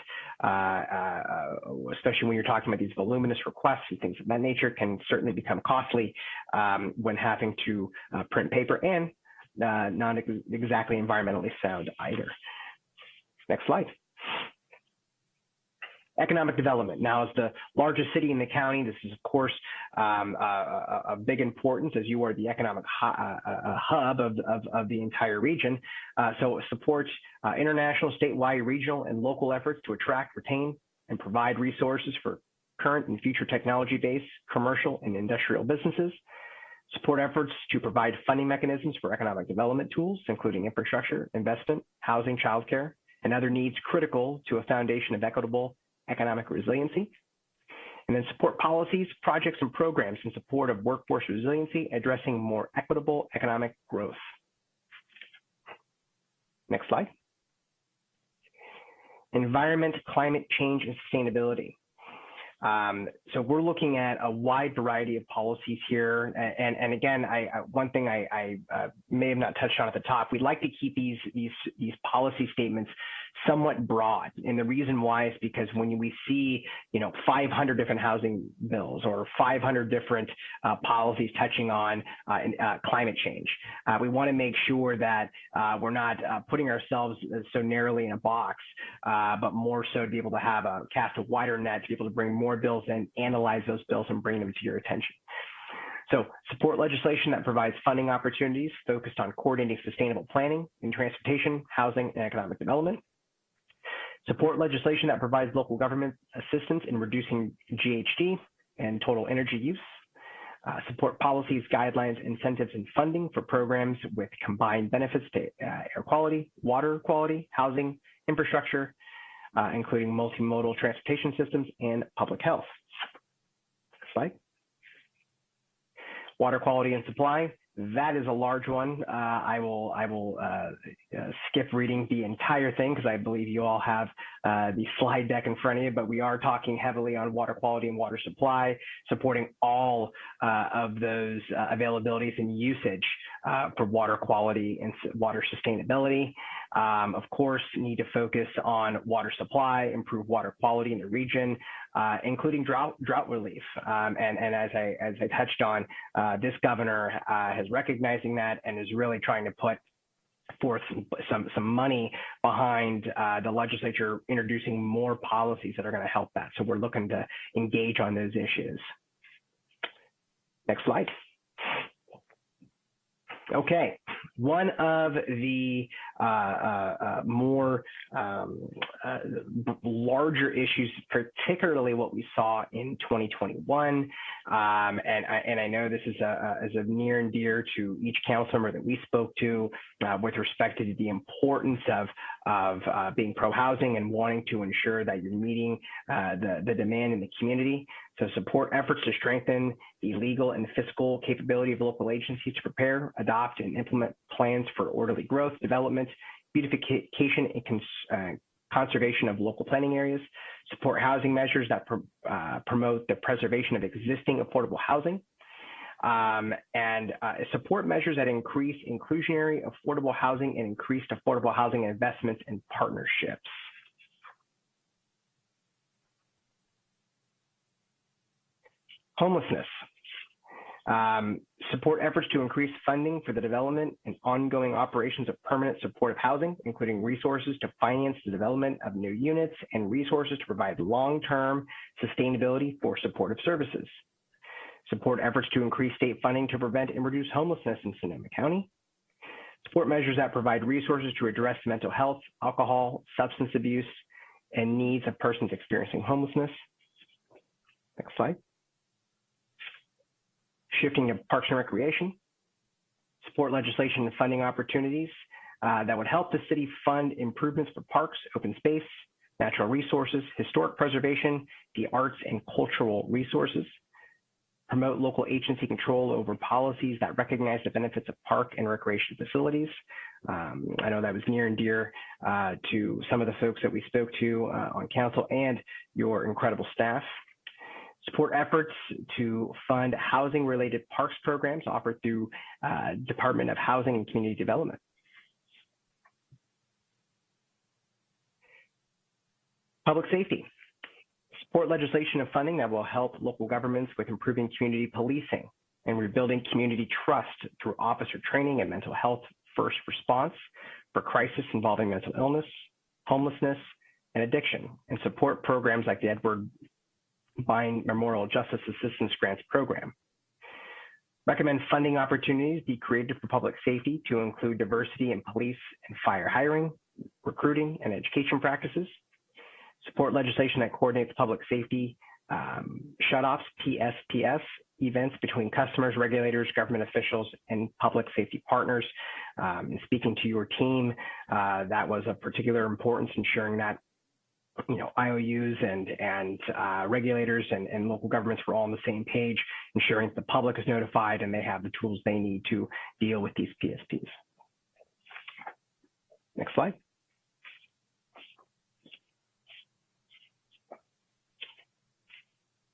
uh, uh, especially when you're talking about these voluminous requests and things of that nature, can certainly become costly um, when having to uh, print paper and uh, not ex exactly environmentally sound either. Next slide. Economic development. Now, as the largest city in the county, this is, of course, um, a, a, big importance as you are the economic hu uh, hub of, of, of, the entire region. Uh, so it supports uh, international, statewide, regional, and local efforts to attract, retain, and provide resources for current and future technology-based commercial and industrial businesses. Support efforts to provide funding mechanisms for economic development tools, including infrastructure, investment, housing, childcare, and other needs critical to a foundation of equitable economic resiliency. And then support policies, projects, and programs in support of workforce resiliency, addressing more equitable economic growth. Next slide. Environment, climate change, and sustainability. Um, so we're looking at a wide variety of policies here. And, and again, I, I, one thing I, I uh, may have not touched on at the top, we'd like to keep these, these, these policy statements somewhat broad. And the reason why is because when we see, you know, 500 different housing bills or 500 different uh, policies touching on uh, uh, climate change, uh, we want to make sure that uh, we're not uh, putting ourselves so narrowly in a box, but more so to be able to have a cast a wider net to be able to bring more bills in, analyze those bills, and bring them to your attention. So support legislation that provides funding opportunities focused on coordinating sustainable planning in transportation, housing, and economic development support legislation that provides local government assistance in reducing GHG and total energy use, uh, support policies, guidelines, incentives, and funding for programs with combined benefits to uh, air quality, water quality, housing, infrastructure, uh, including multimodal transportation systems and public health. Next slide. Water quality and supply. That is a large one. Uh, I will I will uh, uh, skip reading the entire thing because I believe you all have uh, the slide deck in front of you. But we are talking heavily on water quality and water supply, supporting all uh, of those uh, availabilities and usage for water quality and water sustainability. Um, of course, need to focus on water supply, improve water quality in the region, uh, including drought drought relief. Um, and, and as I as I touched on, uh, this governor uh, has recognizing that and is really trying to put forth some some, some money behind uh, the legislature introducing more policies that are going to help that. So we're looking to engage on those issues. Next slide. Okay, one of the uh, uh, uh, more um, uh, larger issues, particularly what we saw in 2021, um, and, I, and I know this is a, is a near and dear to each council member that we spoke to uh, with respect to the importance of, of uh, being pro-housing and wanting to ensure that you're meeting the, the demand in the community. So support efforts to strengthen the legal and fiscal capability of local agencies to prepare, adopt, and implement plans for orderly growth, development, beautification, and cons uh, conservation of local planning areas, support housing measures that pr uh, promote the preservation of existing affordable housing, um, and uh, support measures that increase inclusionary affordable housing and increased affordable housing investments and partnerships. Homelessness. Um, support efforts to increase funding for the development and ongoing operations of permanent supportive housing, including resources to finance the development of new units and resources to provide long-term sustainability for supportive services. Support efforts to increase state funding to prevent and reduce homelessness in Sonoma County. Support measures that provide resources to address mental health, alcohol, substance abuse, and needs of persons experiencing homelessness. Next slide shifting to parks and recreation, support legislation and funding opportunities uh, that would help the city fund improvements for parks, open space, natural resources, historic preservation, the arts and cultural resources, promote local agency control over policies that recognize the benefits of park and recreation facilities. Um, I know that was near and dear uh, to some of the folks that we spoke to uh, on council and your incredible staff support efforts to fund housing-related parks programs offered through uh, Department of Housing and Community Development. Public safety. Support legislation and funding that will help local governments with improving community policing and rebuilding community trust through officer training and mental health first response for crisis involving mental illness, homelessness, and addiction, and support programs like the Edward Byrne Memorial Justice Assistance Grants Program. Recommend funding opportunities be created for public safety to include diversity in police and fire hiring, recruiting, and education practices. Support legislation that coordinates public safety um, shutoffs, PSPS, events between customers, regulators, government officials, and public safety partners. Um, speaking to your team, uh, that was of particular importance, ensuring that you know, IOUs and, and uh, regulators and, and local governments were all on the same page, ensuring that the public is notified and they have the tools they need to deal with these PSPs. Next slide.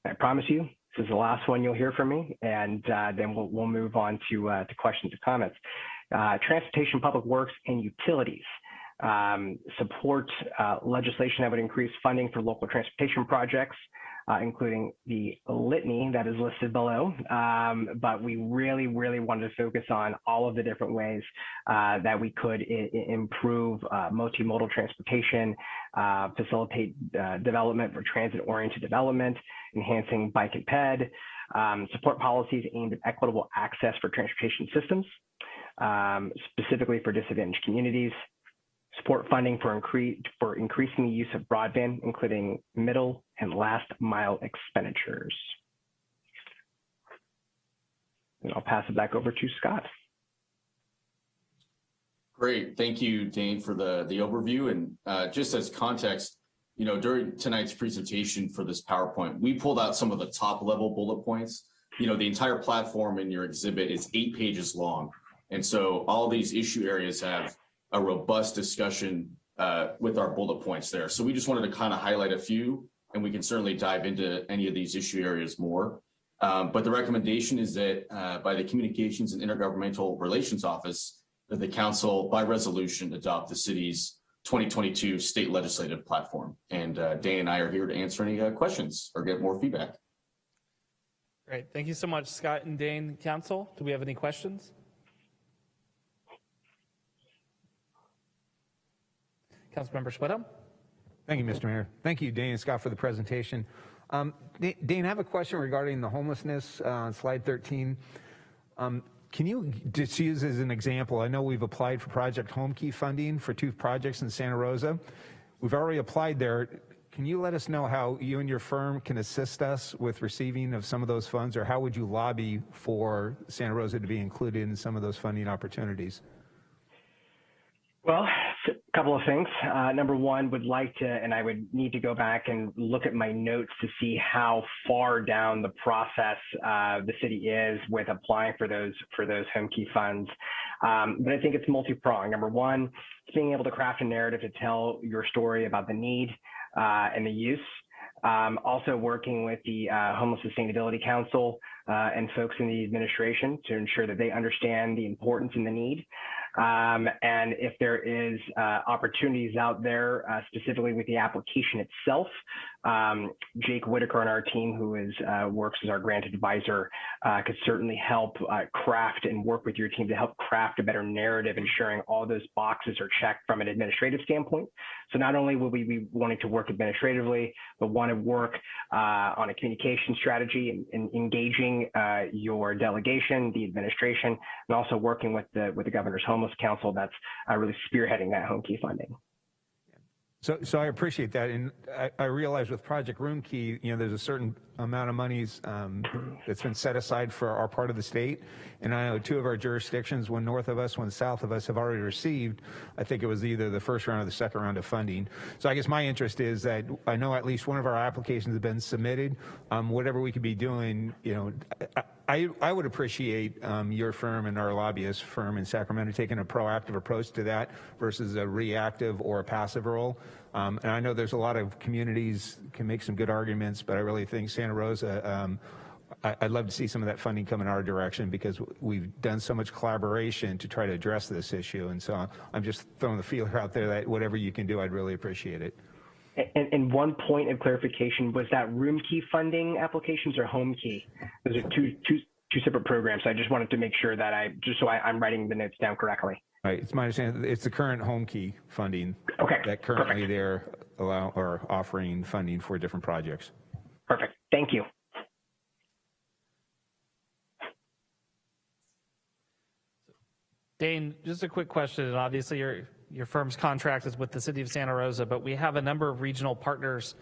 I promise you, this is the last one you'll hear from me, and uh, then we'll, we'll move on to, uh, to questions and comments. Uh, transportation, public works, and utilities um, support uh, legislation that would increase funding for local transportation projects, uh, including the litany that is listed below. Um, but we really, really wanted to focus on all of the different ways uh, that we could improve uh, multimodal transportation, uh, facilitate uh, development for transit-oriented development, enhancing bike and ped, um, support policies aimed at equitable access for transportation systems, um, specifically for disadvantaged communities, support funding for, incre for increasing the use of broadband, including middle and last mile expenditures. And I'll pass it back over to Scott. Great. Thank you, Dane, for the, the overview. And uh, just as context, you know, during tonight's presentation for this PowerPoint, we pulled out some of the top level bullet points you know, the entire platform in your exhibit is eight pages long. And so all these issue areas have a robust discussion uh, with our bullet points there. So we just wanted to kind of highlight a few, and we can certainly dive into any of these issue areas more. Um, but the recommendation is that uh, by the Communications and Intergovernmental Relations Office, that the council by resolution adopt the city's 2022 state legislative platform. And uh, Dane and I are here to answer any uh, questions or get more feedback. Great. Thank you so much, Scott and Dane. Council, do we have any questions? Councilmember Schwedhelm? Thank you, Mr. Mayor. Thank you, Dane and Scott, for the presentation. Um, Dane, I have a question regarding the homelessness uh, on slide 13. Um, can you just use as an example, I know we've applied for Project Home Key funding for two projects in Santa Rosa. We've already applied there. Can you let us know how you and your firm can assist us with receiving of some of those funds, or how would you lobby for Santa Rosa to be included in some of those funding opportunities? Well, a couple of things. Uh, number one, would like to, and I would need to go back and look at my notes to see how far down the process uh, the city is with applying for those for those home key funds. Um, but I think it's multi-pronged. Number one, being able to craft a narrative to tell your story about the need uh, and the use. Um, also working with the uh, Homeless Sustainability Council uh, and folks in the administration to ensure that they understand the importance and the need. Um, and if there is uh, opportunities out there, uh, specifically with the application itself, um, Jake Whitaker on our team, who is uh, works as our grant advisor, uh, could certainly help uh, craft and work with your team to help craft a better narrative, ensuring all those boxes are checked from an administrative standpoint. So not only will we be wanting to work administratively, but want to work uh, on a communication strategy and, and engaging your delegation, the administration, and also working with the with the governor's home Homeless Council that's uh, really spearheading that home key funding. So, so I appreciate that, and I, I, realize with Project Room Key, you know, there's a certain amount of monies um, that's been set aside for our part of the state, and I know two of our jurisdictions, one north of us, one south of us, have already received. I think it was either the first round or the second round of funding. So I guess my interest is that I know at least one of our applications has been submitted. Um, whatever we could be doing, you know, I, I, would appreciate um, your firm and our lobbyist firm in Sacramento taking a proactive approach to that versus a reactive or a passive role. Um, and I know there's a lot of communities can make some good arguments, but I really think Santa Rosa, um, I, would love to see some of that funding come in our direction because we've done so much collaboration to try to address this issue. And so I'm just throwing the feeler out there that whatever you can do, I'd really appreciate it. And, and, one point of clarification was that room key funding applications or home key? Those are two, two, two separate programs. So I just wanted to make sure that I, just so I, am writing the notes down correctly. Right. It's my understanding it's the current home key funding okay. that currently Perfect. they're allow or offering funding for different projects. Perfect. Thank you. Dane, just a quick question, and obviously your your firm's contract is with the city of Santa Rosa, but we have a number of regional partners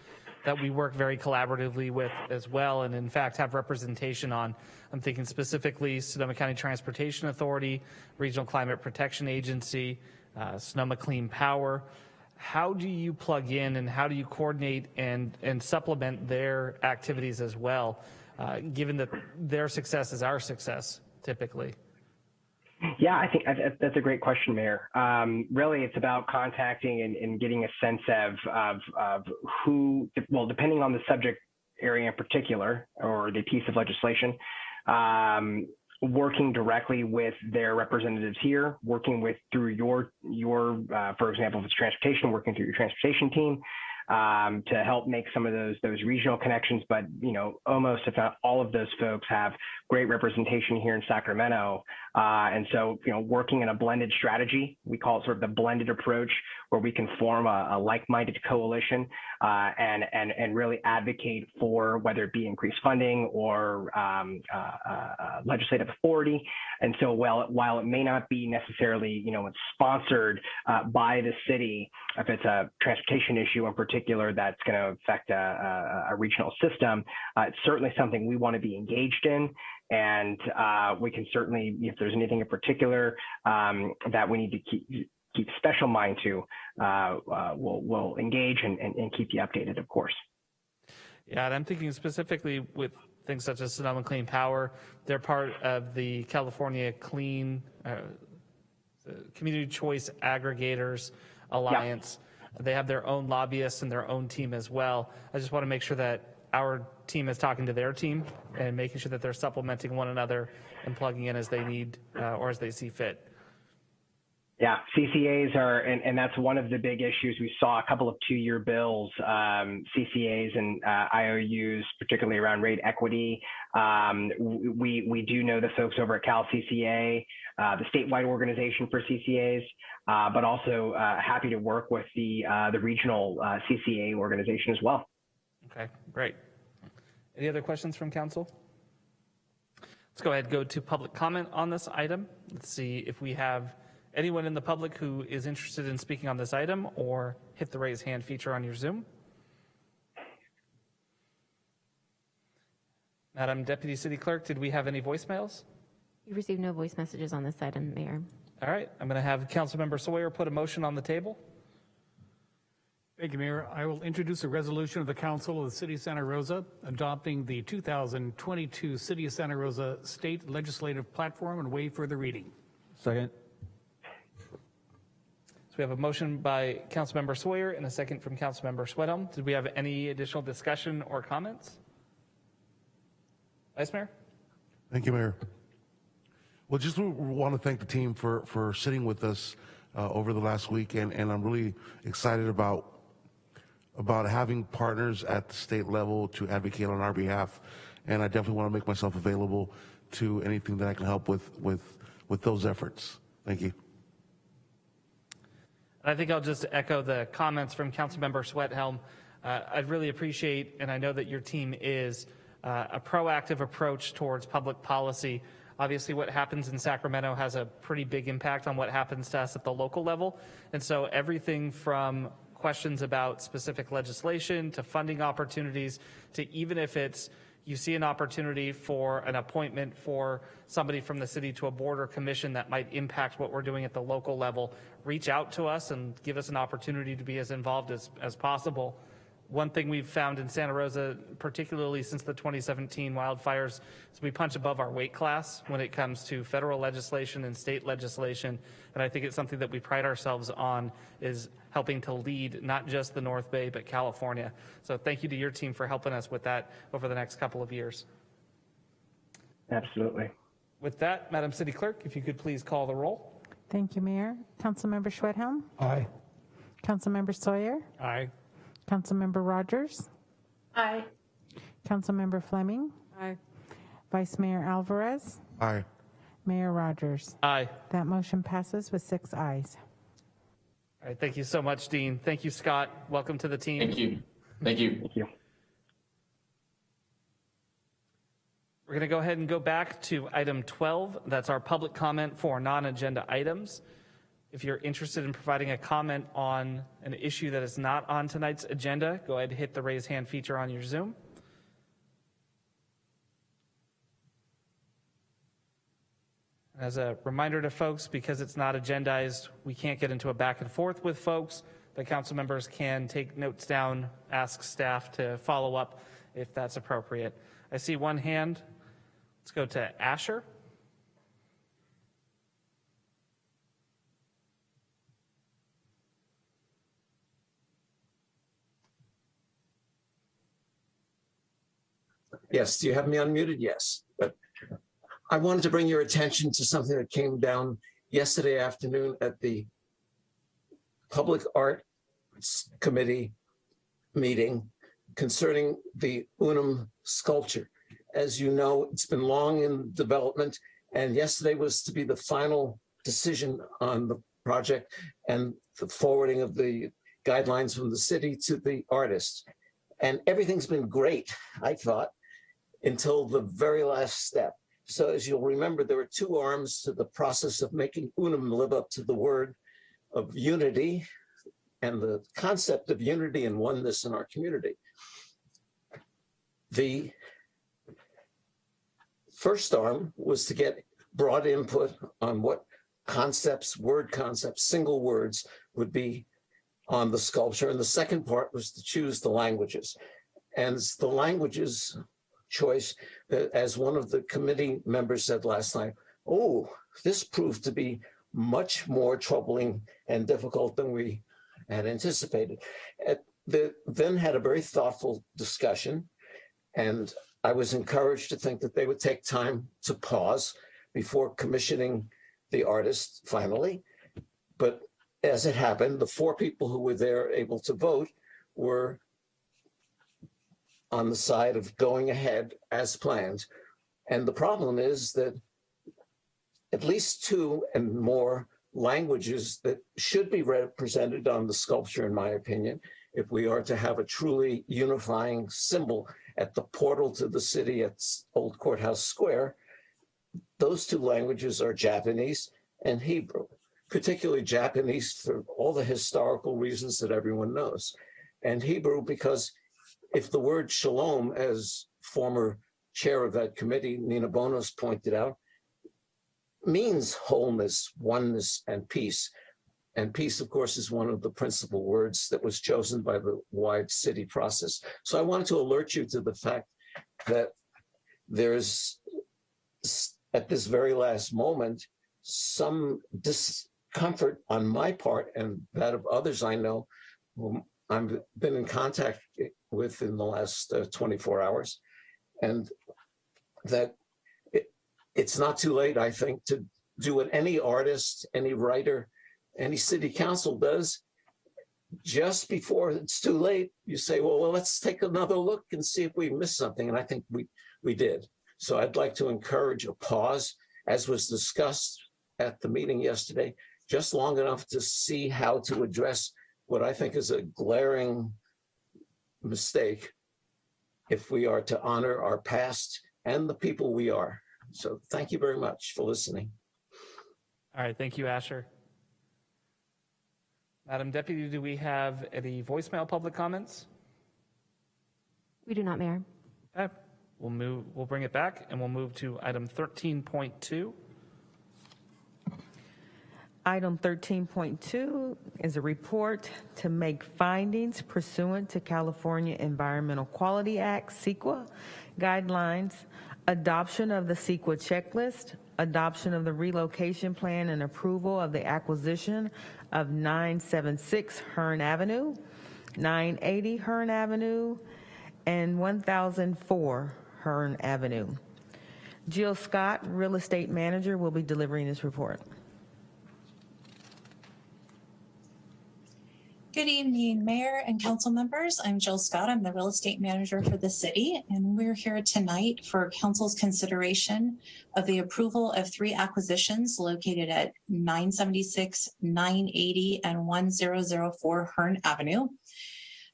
that we work very collaboratively with as well, and in fact have representation on. I'm thinking specifically Sonoma County Transportation Authority, Regional Climate Protection Agency, uh, Sonoma Clean Power. How do you plug in and how do you coordinate and, and supplement their activities as well, uh, given that their success is our success typically? Yeah, I think that's a great question, Mayor. Um, really, it's about contacting and, and getting a sense of, of, of, who, well, depending on the subject area in particular or the piece of legislation, um, working directly with their representatives here, working with through your, your uh, for example, if it's transportation, working through your transportation team, um, to help make some of those those regional connections. But you know, almost if not all of those folks have great representation here in Sacramento, uh, and so you know, working in a blended strategy, we call it sort of the blended approach, where we can form a, a like-minded coalition uh, and and and really advocate for whether it be increased funding or um, uh, uh legislative authority. And so while while it may not be necessarily you know sponsored uh, by the city, if it's a transportation issue in particular that's going to affect a, a, a regional system, uh, it's certainly something we want to be engaged in. And uh, we can certainly, if there's anything in particular um, that we need to keep keep special mind to, uh, uh, we'll, we'll engage and, and, and keep you updated, of course. Yeah, and I'm thinking specifically with things such as Sonoma Clean Power. They're part of the California Clean uh, Community Choice Aggregators Alliance. They have their own lobbyists and their own team as well. I just want to make sure that our team is talking to their team and making sure that they're supplementing one another and plugging in as they need uh, or as they see fit. Yeah, CCAs are, and, and that's one of the big issues. We saw a couple of two-year bills, um, CCAs and uh, IOUs, particularly around rate equity. Um, we we do know the folks over at Cal CCA, uh, the statewide organization for CCAs, uh, but also uh, happy to work with the uh, the regional uh, CCA organization as well. Okay, great. Any other questions from council? Let's go ahead go to public comment on this item. Let's see if we have anyone in the public who is interested in speaking on this item or hit the raise hand feature on your Zoom. Madam Deputy City Clerk, did we have any voicemails? We received no voice messages on this item, Mayor. All right, I'm going to have Councilmember Sawyer put a motion on the table. Thank you, Mayor. I will introduce a resolution of the Council of the City of Santa Rosa adopting the 2022 City of Santa Rosa State Legislative Platform and waive further reading. Second. So we have a motion by Councilmember Sawyer and a second from Councilmember Schwedhelm. Did we have any additional discussion or comments? Vice Mayor? Thank you, Mayor. Well, just want to thank the team for, for sitting with us uh, over the last week, and, and I'm really excited about about having partners at the state level to advocate on our behalf, and I definitely want to make myself available to anything that I can help with with with those efforts. Thank you. I think I'll just echo the comments from Councilmember Schwedhelm. Uh, I really appreciate, and I know that your team is, uh, a proactive approach towards public policy. Obviously, what happens in Sacramento has a pretty big impact on what happens to us at the local level. And so everything from questions about specific legislation to funding opportunities to even if it's you see an opportunity for an appointment for somebody from the city to a board or commission that might impact what we're doing at the local level, reach out to us and give us an opportunity to be as involved as, as possible. One thing we've found in Santa Rosa, particularly since the 2017 wildfires, is we punch above our weight class when it comes to federal legislation and state legislation. And I think it's something that we pride ourselves on is helping to lead not just the North Bay, but California. So thank you to your team for helping us with that over the next couple of years. Absolutely. With that, Madam City Clerk, if you could please call the roll. Thank you, Mayor. Councilmember Schwedhelm? Aye. Councilmember Sawyer? Aye. Councilmember Rogers? Aye. Councilmember Fleming? Aye. Vice Mayor Alvarez? Aye. Mayor Rogers? Aye. That motion passes with six ayes. All right, thank you so much, Dean. Thank you, Scott. Welcome to the team. Thank you. Thank you. Thank you. We're going to go ahead and go back to item 12. That's our public comment for non-agenda items. If you're interested in providing a comment on an issue that is not on tonight's agenda, go ahead and hit the raise hand feature on your Zoom. As a reminder to folks, because it's not agendized, we can't get into a back and forth with folks. The council members can take notes down, ask staff to follow up if that's appropriate. I see one hand. Let's go to Asher. Yes, do you have me unmuted? Yes, but I wanted to bring your attention to something that came down yesterday afternoon at the Public Art Committee meeting concerning the Unum sculpture. As you know, it's been long in development and yesterday was to be the final decision on the project and the forwarding of the guidelines from the city to the artist. And everything's been great, I thought, until the very last step. So as you'll remember, there were two arms to the process of making Unum live up to the word of unity and the concept of unity and oneness in our community. The first arm was to get broad input on what concepts, word concepts, single words would be on the sculpture. And the second part was to choose the languages. And the languages choice that, as one of the committee members said last night, oh, this proved to be much more troubling and difficult than we had anticipated. At the, then had a very thoughtful discussion, and I was encouraged to think that they would take time to pause before commissioning the artist finally. But as it happened, the four people who were there able to vote were on the side of going ahead as planned. And the problem is that at least two and more languages that should be represented on the sculpture, in my opinion, if we are to have a truly unifying symbol at the portal to the city at Old Courthouse Square, those two languages are Japanese and Hebrew, particularly Japanese for all the historical reasons that everyone knows, and Hebrew because if the word shalom, as former chair of that committee, Nina Bonos pointed out, means wholeness, oneness, and peace. And peace, of course, is one of the principal words that was chosen by the wide city process. So I wanted to alert you to the fact that there's, at this very last moment, some discomfort on my part and that of others I know whom I've been in contact with in the last uh, 24 hours. And that it's not too late, I think, to do what any artist, any writer, any city council does. Just before it's too late, you say, well, well, let's take another look and see if we missed something. And I think we, we did. So I'd like to encourage a pause, as was discussed at the meeting yesterday, just long enough to see how to address what I think is a glaring mistake if we are to honor our past and the people we are. So thank you very much for listening. All right, thank you, Asher. Madam Deputy, do we have any voicemail public comments? We do not, Mayor. Okay, we'll move, we'll bring it back and we'll move to item 13.2. Item 13.2 is a report to make findings pursuant to California Environmental Quality Act, CEQA, guidelines, adoption of the CEQA checklist, adoption of the relocation plan and approval of the acquisition of 976 Hearn Avenue, 980 Hearn Avenue, and 1004 Hearn Avenue. Jill Scott, Real Estate Manager, will be delivering this report. Good evening, Mayor and council members. I'm Jill Scott. I'm the real estate manager for the city, and we're here tonight for council's consideration of the approval of three acquisitions located at 976, 980, and 1004 Hearn Avenue.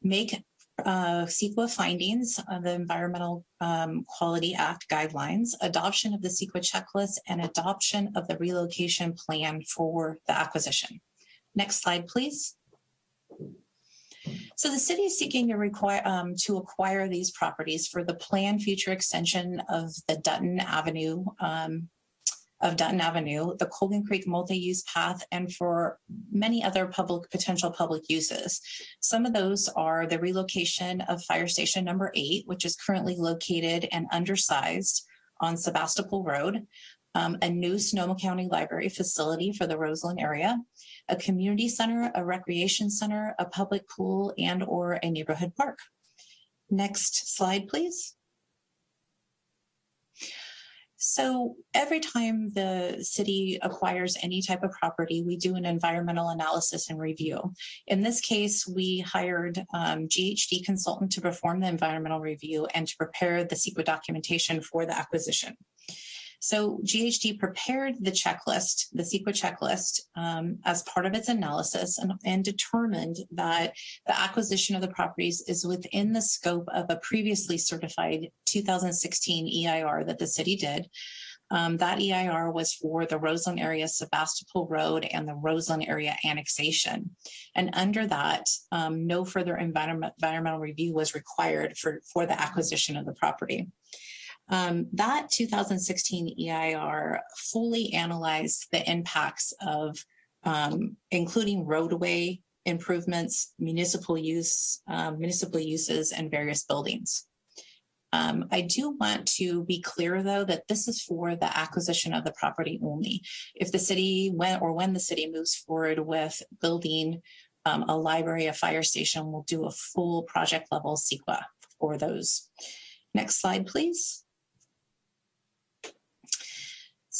Make uh, CEQA findings of the Environmental um, Quality Act guidelines, adoption of the CEQA checklist, and adoption of the relocation plan for the acquisition. Next slide, please. So the city is seeking to require um, to acquire these properties for the planned future extension of the Dutton Avenue um, of Dutton Avenue, the Colgan Creek multi-use path, and for many other public potential public uses. Some of those are the relocation of fire station number eight, which is currently located and undersized on Sebastopol Road, um, a new Sonoma County Library facility for the Roseland area, a community center, a recreation center, a public pool, and or a neighborhood park. Next slide, please. So every time the city acquires any type of property, we do an environmental analysis and review. In this case, we hired um, GHD consultant to perform the environmental review and to prepare the CEQA documentation for the acquisition. So GHD prepared the checklist, the CEQA checklist, um, as part of its analysis and, and determined that the acquisition of the properties is within the scope of a previously certified 2016 EIR that the city did. Um, that EIR was for the Roseland area Sebastopol Road and the Roseland area annexation. And under that, um, no further environment, environmental review was required for, for the acquisition of the property. Um, that 2016 EIR fully analyzed the impacts of um, including roadway improvements, municipal use, um, municipal uses, and various buildings. Um, I do want to be clear, though, that this is for the acquisition of the property only. If the city, when or when the city moves forward with building um, a library, a fire station, we'll do a full project level CEQA for those. Next slide, please.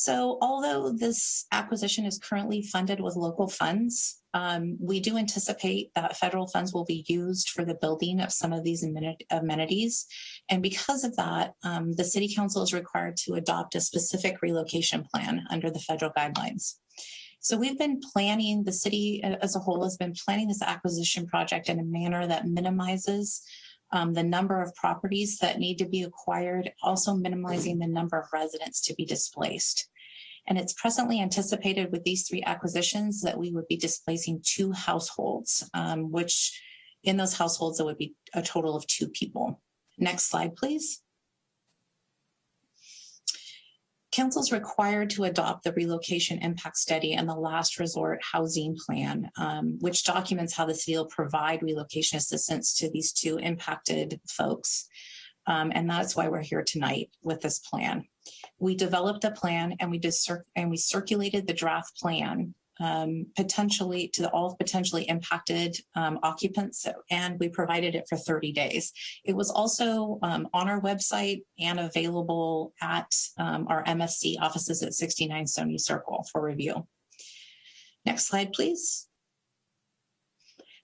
So although this acquisition is currently funded with local funds, um, we do anticipate that federal funds will be used for the building of some of these amenities. And because of that, um, the city council is required to adopt a specific relocation plan under the federal guidelines. So we've been planning, the city as a whole has been planning this acquisition project in a manner that minimizes um, the number of properties that need to be acquired, also minimizing the number of residents to be displaced. And it's presently anticipated with these three acquisitions that we would be displacing two households, um, which in those households, it would be a total of two people. Next slide, please. Council is required to adopt the relocation impact study and the last resort housing plan, um, which documents how the city will provide relocation assistance to these two impacted folks. Um, and that's why we're here tonight with this plan. We developed a plan and we and we circulated the draft plan um, potentially to all potentially impacted um, occupants and we provided it for 30 days. It was also um, on our website and available at um, our MSC offices at 69 Stony Circle for review. Next slide, please.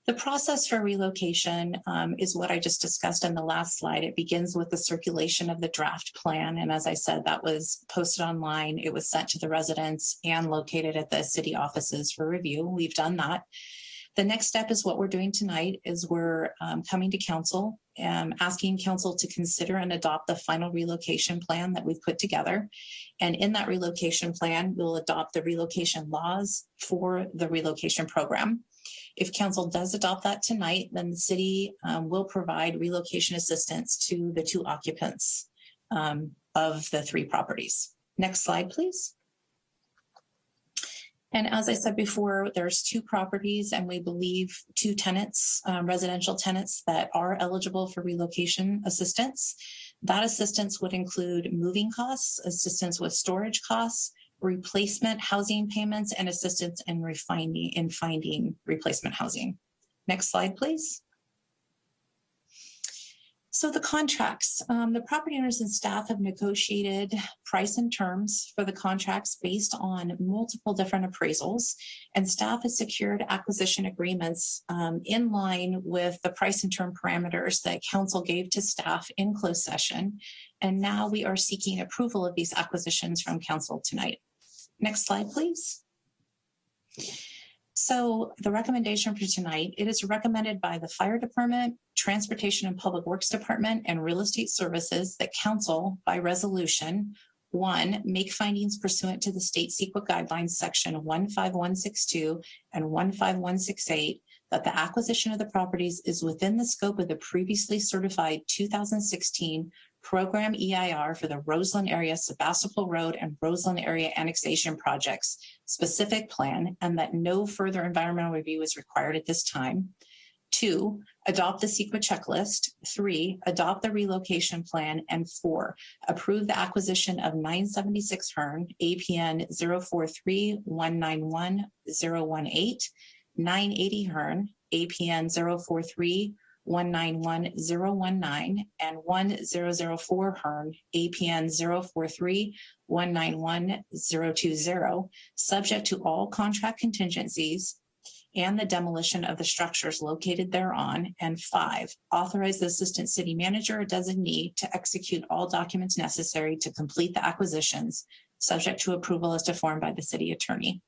The process for relocation um, is what I just discussed in the last slide. It begins with the circulation of the draft plan. And as I said, that was posted online. It was sent to the residents and located at the city offices for review. We've done that. The next step is what we're doing tonight is we're um, coming to council and asking council to consider and adopt the final relocation plan that we've put together. And in that relocation plan, we'll adopt the relocation laws for the relocation program. If council does adopt that tonight, then the city um, will provide relocation assistance to the two occupants um, of the three properties. Next slide, please. And as I said before, there's two properties and we believe two tenants, um, residential tenants that are eligible for relocation assistance. That assistance would include moving costs, assistance with storage costs, replacement housing payments and assistance in refining in finding replacement housing. Next slide, please. So the contracts, um, the property owners and staff have negotiated price and terms for the contracts based on multiple different appraisals and staff has secured acquisition agreements um, in line with the price and term parameters that council gave to staff in closed session. And now we are seeking approval of these acquisitions from council tonight. Next slide, please. So the recommendation for tonight, it is recommended by the Fire Department, Transportation and Public Works Department, and Real Estate Services that council by resolution one, make findings pursuant to the state CEQA guidelines section 15162 and 15168 that the acquisition of the properties is within the scope of the previously certified 2016 program EIR for the Roseland area Sebastopol Road and Roseland area annexation projects specific plan and that no further environmental review is required at this time. Two, adopt the CEQA checklist. Three, adopt the relocation plan. And four, approve the acquisition of 976 Hearn, APN 043-191-018, 980 Hearn, APN 043 191-019 and 1004 Hearn, APN 043-191-020, subject to all contract contingencies and the demolition of the structures located thereon. And five, authorize the assistant city manager or designee to execute all documents necessary to complete the acquisitions, subject to approval as deformed by the city attorney.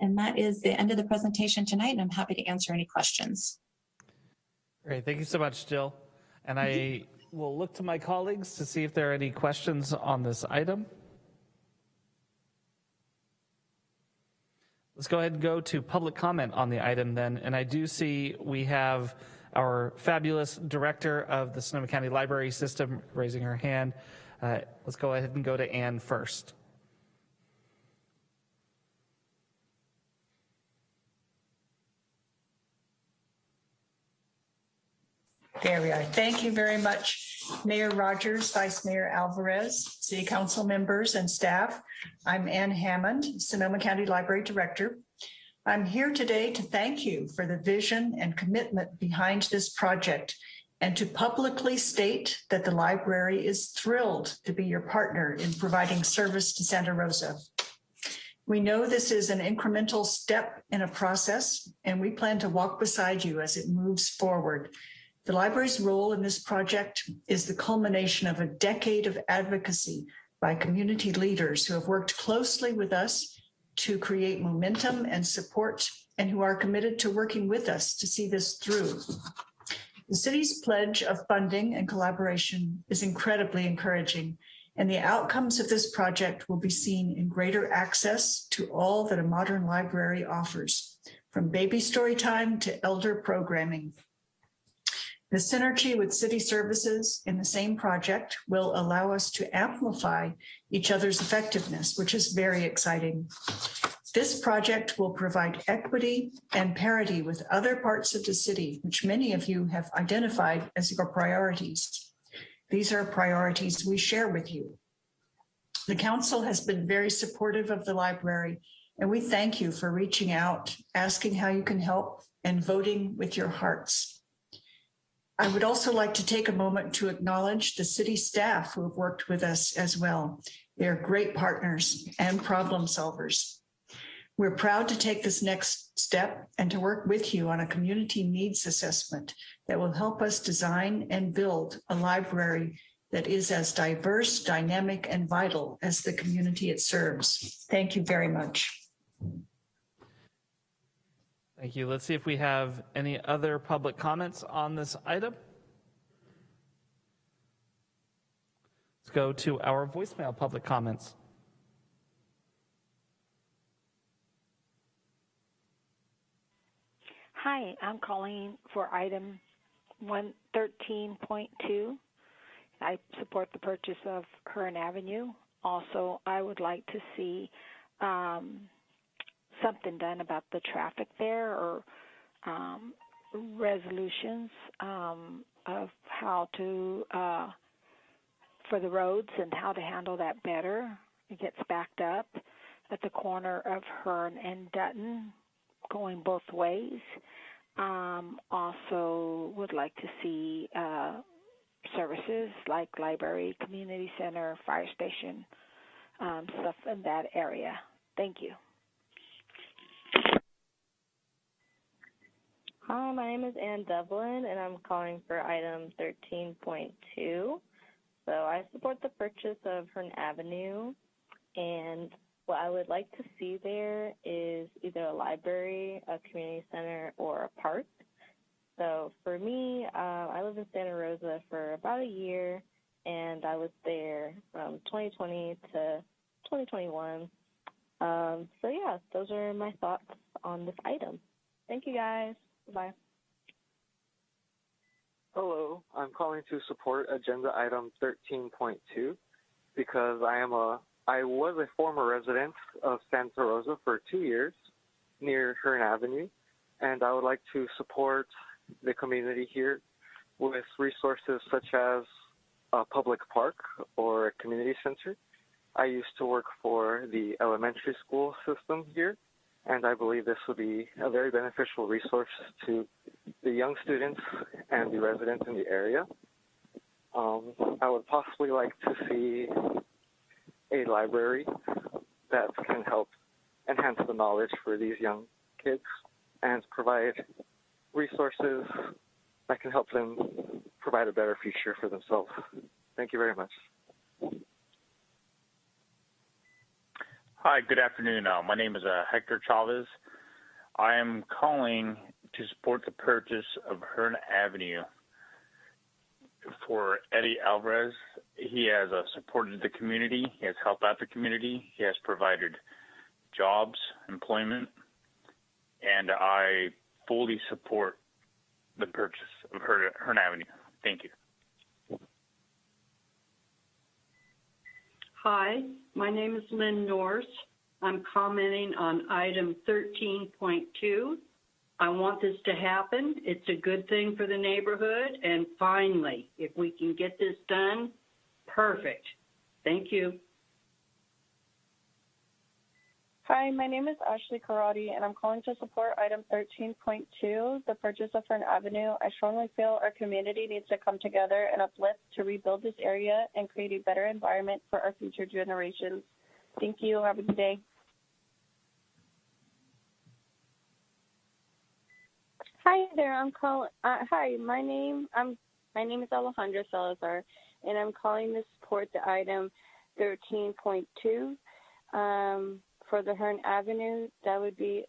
And that is the end of the presentation tonight, and I'm happy to answer any questions. Great, thank you so much, Jill. And I will look to my colleagues to see if there are any questions on this item. Let's go ahead and go to public comment on the item then. And I do see we have our fabulous director of the Sonoma County Library System raising her hand. Uh, let's go ahead and go to Ann first. There we are. Thank you very much, Mayor Rogers, Vice Mayor Alvarez, City Council members and staff. I'm Ann Hammond, Sonoma County Library Director. I'm here today to thank you for the vision and commitment behind this project and to publicly state that the library is thrilled to be your partner in providing service to Santa Rosa. We know this is an incremental step in a process, and we plan to walk beside you as it moves forward. The library's role in this project is the culmination of a decade of advocacy by community leaders who have worked closely with us to create momentum and support and who are committed to working with us to see this through. The city's pledge of funding and collaboration is incredibly encouraging, and the outcomes of this project will be seen in greater access to all that a modern library offers, from baby story time to elder programming. The synergy with city services in the same project will allow us to amplify each other's effectiveness, which is very exciting. This project will provide equity and parity with other parts of the city, which many of you have identified as your priorities. These are priorities we share with you. The council has been very supportive of the library, and we thank you for reaching out, asking how you can help, and voting with your hearts. I would also like to take a moment to acknowledge the city staff who have worked with us as well. They're great partners and problem solvers. We're proud to take this next step and to work with you on a community needs assessment that will help us design and build a library that is as diverse, dynamic, and vital as the community it serves. Thank you very much. Thank you. Let's see if we have any other public comments on this item. Let's go to our voicemail public comments. Hi, I'm calling for item 113.2. I support the purchase of Hearn Avenue. Also, I would like to see um, something done about the traffic there or um, resolutions um, of how to uh, for the roads and how to handle that better. It gets backed up at the corner of Hearn and Dutton, going both ways. Um, also, would like to see uh, services like library, community center, fire station, um, stuff in that area. Thank you. Hi, my name is Ann Devlin, and I'm calling for item 13.2. So I support the purchase of Hearn Avenue, and what I would like to see there is either a library, a community center, or a park. So for me, uh, I lived in Santa Rosa for about a year, and I was there from 2020 to 2021. Um, so yeah, those are my thoughts on this item. Thank you guys. Bye. Hello, I'm calling to support agenda item 13.2 because I am a I was a former resident of Santa Rosa for two years near Hearn Avenue, and I would like to support the community here with resources such as a public park or a community center. I used to work for the elementary school system here, and I believe this will be a very beneficial resource to the young students and the residents in the area. Um, I would possibly like to see a library that can help enhance the knowledge for these young kids and provide resources that can help them provide a better future for themselves. Thank you very much. Hi, good afternoon. Uh, my name is uh, Hector Chavez. I am calling to support the purchase of Hearn Avenue for Eddie Alvarez. He has uh, supported the community. He has helped out the community. He has provided jobs, employment, and I fully support the purchase of Hearn, Hearn Avenue. Thank you. Hi, my name is Lynn Norse. I'm commenting on item 13.2. I want this to happen. It's a good thing for the neighborhood. And finally, if we can get this done, perfect. Thank you. Hi, my name is Ashley Karate, and I'm calling to support item 13.2, the purchase of Fern Avenue. I strongly feel our community needs to come together and uplift to rebuild this area and create a better environment for our future generations. Thank you. Have a good day. Hi there. I'm calling. Uh, hi, my name. I'm. My name is Alejandra Salazar, and I'm calling to support the item 13.2 um, for the Hearn Avenue. That would be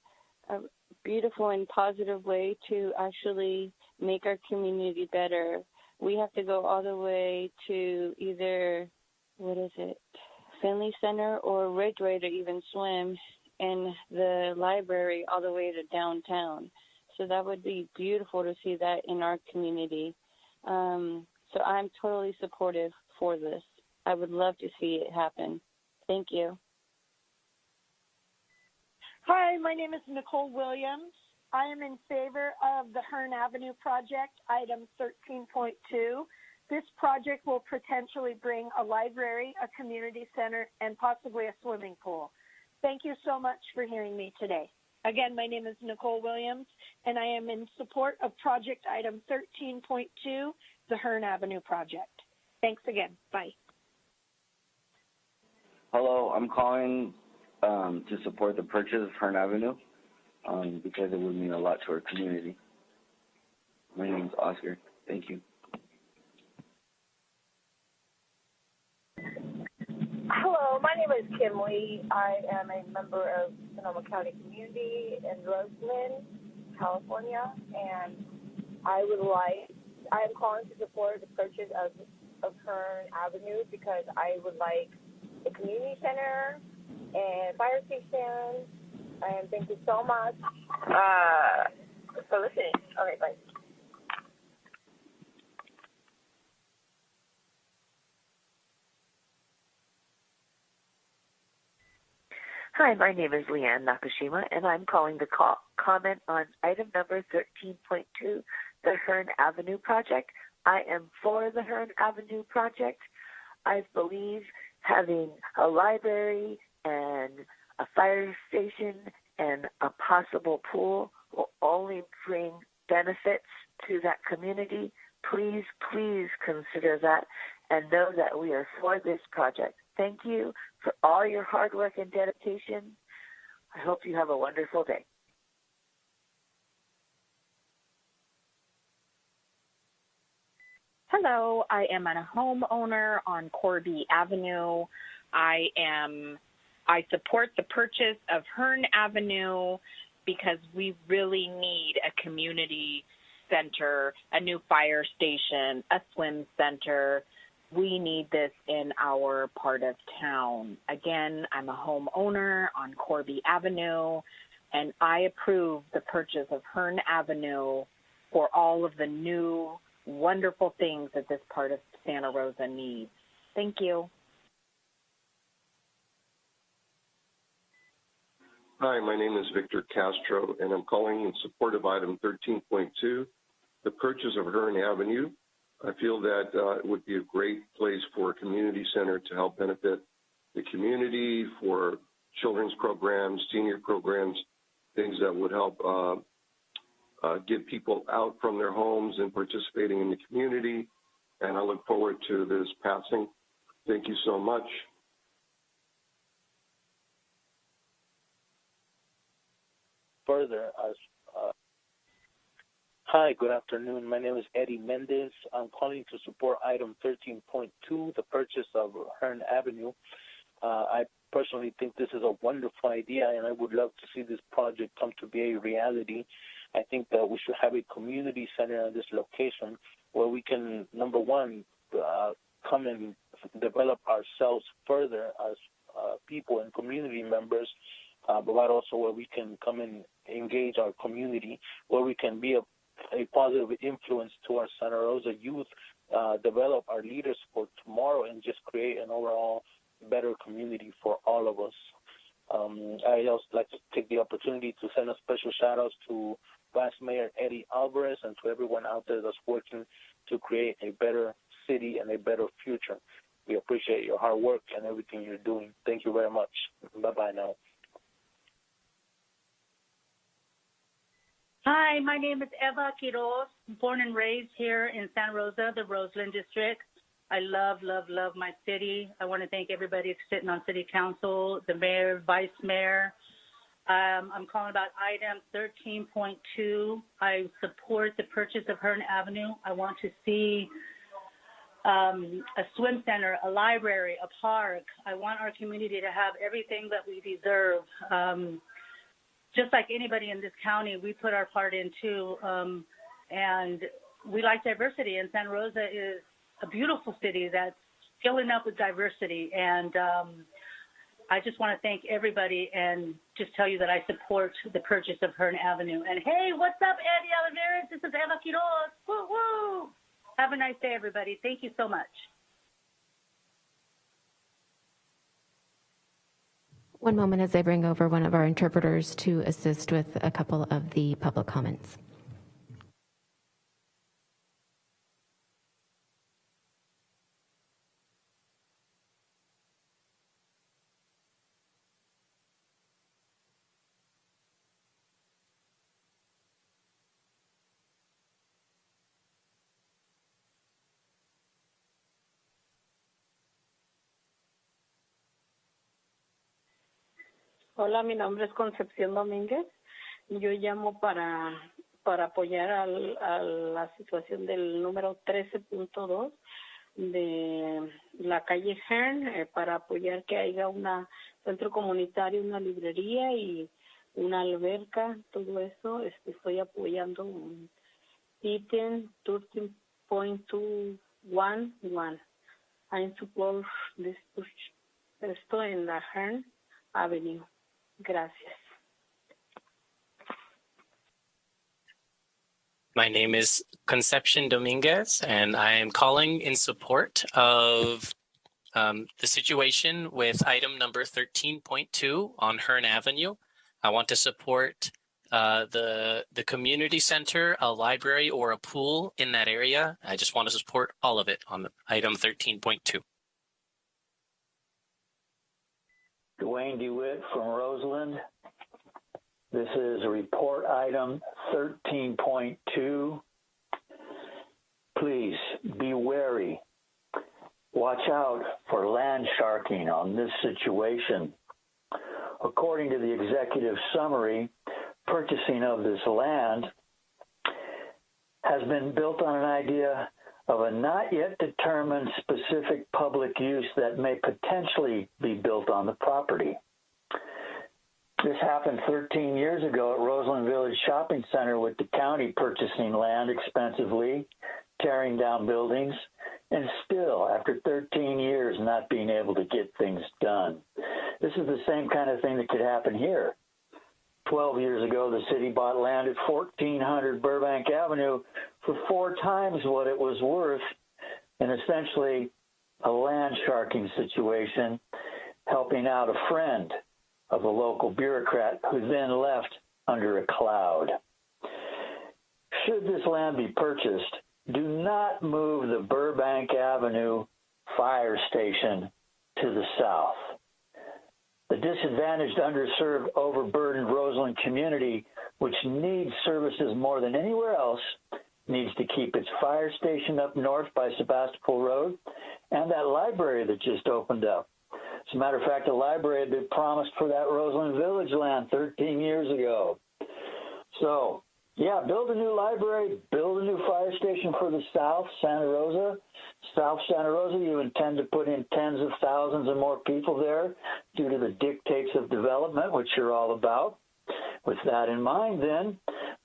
a beautiful and positive way to actually make our community better. We have to go all the way to either what is it, Finley Center or Ridgway to even swim, and the library all the way to downtown. So that would be beautiful to see that in our community. Um, so I'm totally supportive for this. I would love to see it happen. Thank you. Hi, my name is Nicole Williams. I am in favor of the Hearn Avenue project, item 13.2. This project will potentially bring a library, a community center, and possibly a swimming pool. Thank you so much for hearing me today. Again, my name is Nicole Williams, and I am in support of project item 13.2, the Hearn Avenue project. Thanks again. Bye. Hello, I'm calling um, to support the purchase of Hearn Avenue um, because it would mean a lot to our community. My name is Oscar. Thank you. Hello, my name is Kim Lee. I am a member of Sonoma County Community in Roseland, California, and I would like, I am calling to support the purchase of, of Hearn Avenue because I would like a community center and fire station, and thank you so much uh, for listening. Okay, bye. Hi, my name is Leanne Nakashima, and I'm calling to call, comment on item number 13.2, the Hearn Avenue project. I am for the Hearn Avenue project. I believe having a library and a fire station and a possible pool will only bring benefits to that community. Please, please consider that and know that we are for this project. Thank you for all your hard work and dedication. I hope you have a wonderful day. Hello, I am a homeowner on Corby Avenue. I am I support the purchase of Hearn Avenue because we really need a community center, a new fire station, a swim center. We need this in our part of town. Again, I'm a homeowner on Corby Avenue, and I approve the purchase of Hearn Avenue for all of the new wonderful things that this part of Santa Rosa needs. Thank you. Hi, my name is Victor Castro, and I'm calling in support of item 13.2, the purchase of Hearn Avenue. I feel that uh, it would be a great place for a community center to help benefit the community for children's programs, senior programs, things that would help uh, uh, get people out from their homes and participating in the community. And I look forward to this passing. Thank you so much. Further, uh, Hi, good afternoon. My name is Eddie Mendez. I'm calling to support item 13.2, the purchase of Hearn Avenue. Uh, I personally think this is a wonderful idea, and I would love to see this project come to be a reality. I think that we should have a community center at this location where we can, number one, uh, come and develop ourselves further as uh, people and community members, uh, but also where we can come and engage our community, where we can be a, a positive influence to our Santa Rosa youth, uh, develop our leaders for tomorrow, and just create an overall better community for all of us. Um, I also like to take the opportunity to send a special shout out to Vice Mayor Eddie Alvarez, and to everyone out there that's working to create a better city and a better future. We appreciate your hard work and everything you're doing. Thank you very much. Bye bye now. Hi, my name is Eva Quiroz, born and raised here in Santa Rosa, the Roseland District. I love, love, love my city. I want to thank everybody sitting on city council, the mayor, vice mayor. Um, I'm calling about item 13.2. I support the purchase of Hearn Avenue. I want to see um, a swim center, a library, a park. I want our community to have everything that we deserve. Um, just like anybody in this county, we put our part in too. Um, and we like diversity, and Santa Rosa is a beautiful city that's filling up with diversity. And um, I just want to thank everybody and just tell you that I support the purchase of Hearn Avenue. And hey, what's up, Eddie Oliveras? This is Eva Quiroz. Woo woo! Have a nice day, everybody. Thank you so much. One moment as I bring over one of our interpreters to assist with a couple of the public comments. Hola, mi nombre es Concepción Domínguez. Yo llamo para, para apoyar al, a la situación del número 13.2 de la calle Hearn, eh, para apoyar que haya un centro comunitario, una librería y una alberca, todo eso. Este, estoy apoyando un ítem 13.211. I support this, esto en la Hearn Avenue. Gracias. My name is Concepcion Dominguez, and I am calling in support of um, the situation with item number 13.2 on Hearn Avenue. I want to support uh, the the community center, a library, or a pool in that area. I just want to support all of it on item 13.2. Duane De Witt from Roseland. This is report item 13.2. Please be wary. Watch out for land sharking on this situation. According to the executive summary, purchasing of this land has been built on an idea of a not yet determined specific public use that may potentially be built on the property. This happened 13 years ago at Roseland Village Shopping Center with the county purchasing land expensively, tearing down buildings, and still, after 13 years, not being able to get things done. This is the same kind of thing that could happen here. 12 years ago, the city bought land at 1400 Burbank Avenue for four times what it was worth in essentially a land sharking situation, helping out a friend of a local bureaucrat who then left under a cloud. Should this land be purchased, do not move the Burbank Avenue fire station to the south. The disadvantaged, underserved, overburdened Roseland community, which needs services more than anywhere else, needs to keep its fire station up north by Sebastopol Road and that library that just opened up. As a matter of fact, the library had been promised for that Roseland Village land 13 years ago. So, yeah, build a new library, build a new fire station for the South Santa Rosa. South Santa Rosa, you intend to put in tens of thousands of more people there due to the dictates of development, which you're all about. With that in mind, then,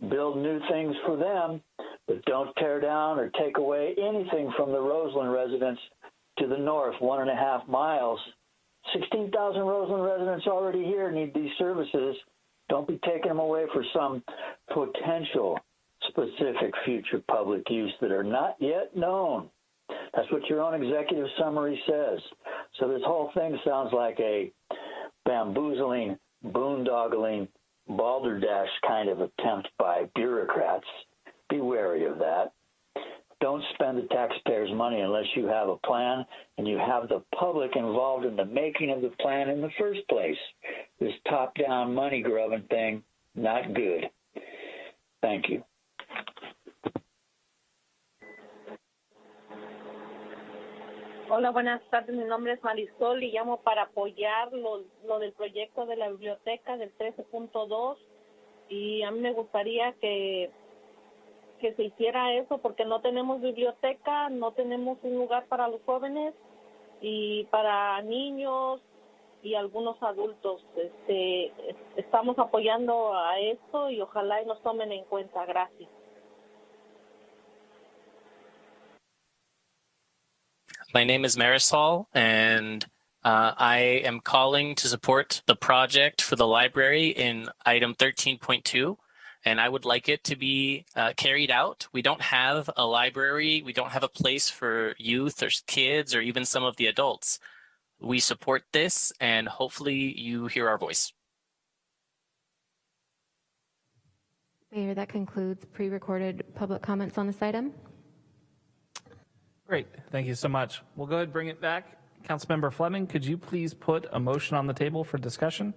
build new things for them, but don't tear down or take away anything from the Roseland residents to the north, one and a half miles. 16,000 Roseland residents already here need these services. Don't be taking them away for some potential specific future public use that are not yet known. That's what your own executive summary says. So this whole thing sounds like a bamboozling, boondoggling balderdash kind of attempt by bureaucrats. Be wary of that. Don't spend the taxpayers' money unless you have a plan and you have the public involved in the making of the plan in the first place. This top down money grubbing thing, not good. Thank you. Hola, buenas tardes. Mi nombre es Marisol y llamo para apoyar lo, lo del proyecto de la biblioteca del 13.2 y a mí me gustaría que que se hiciera eso porque no tenemos biblioteca, no tenemos un lugar para los jóvenes y para niños y algunos adultos. Este, estamos apoyando a esto y ojalá y nos tomen en cuenta. Gracias. My name is Marisol, and uh, I am calling to support the project for the library in item 13.2. And I would like it to be uh, carried out. We don't have a library. We don't have a place for youth or kids or even some of the adults. We support this, and hopefully you hear our voice. Mayor, that concludes pre-recorded public comments on this item. Great. Thank you so much. We'll go ahead and bring it back. Councilmember Fleming, could you please put a motion on the table for discussion?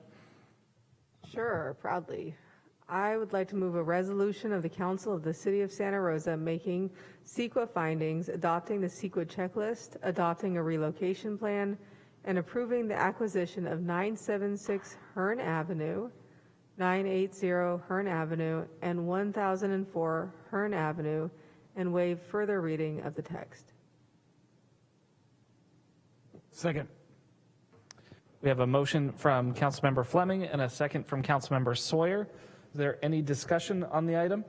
Sure, proudly. I would like to move a resolution of the Council of the City of Santa Rosa making CEQA findings, adopting the CEQA checklist, adopting a relocation plan, and approving the acquisition of 976 Hearn Avenue, 980 Hearn Avenue, and 1004 Hearn Avenue, and waive further reading of the text. Second. We have a motion from Councilmember Fleming and a second from Councilmember Sawyer. Is there any discussion on the item?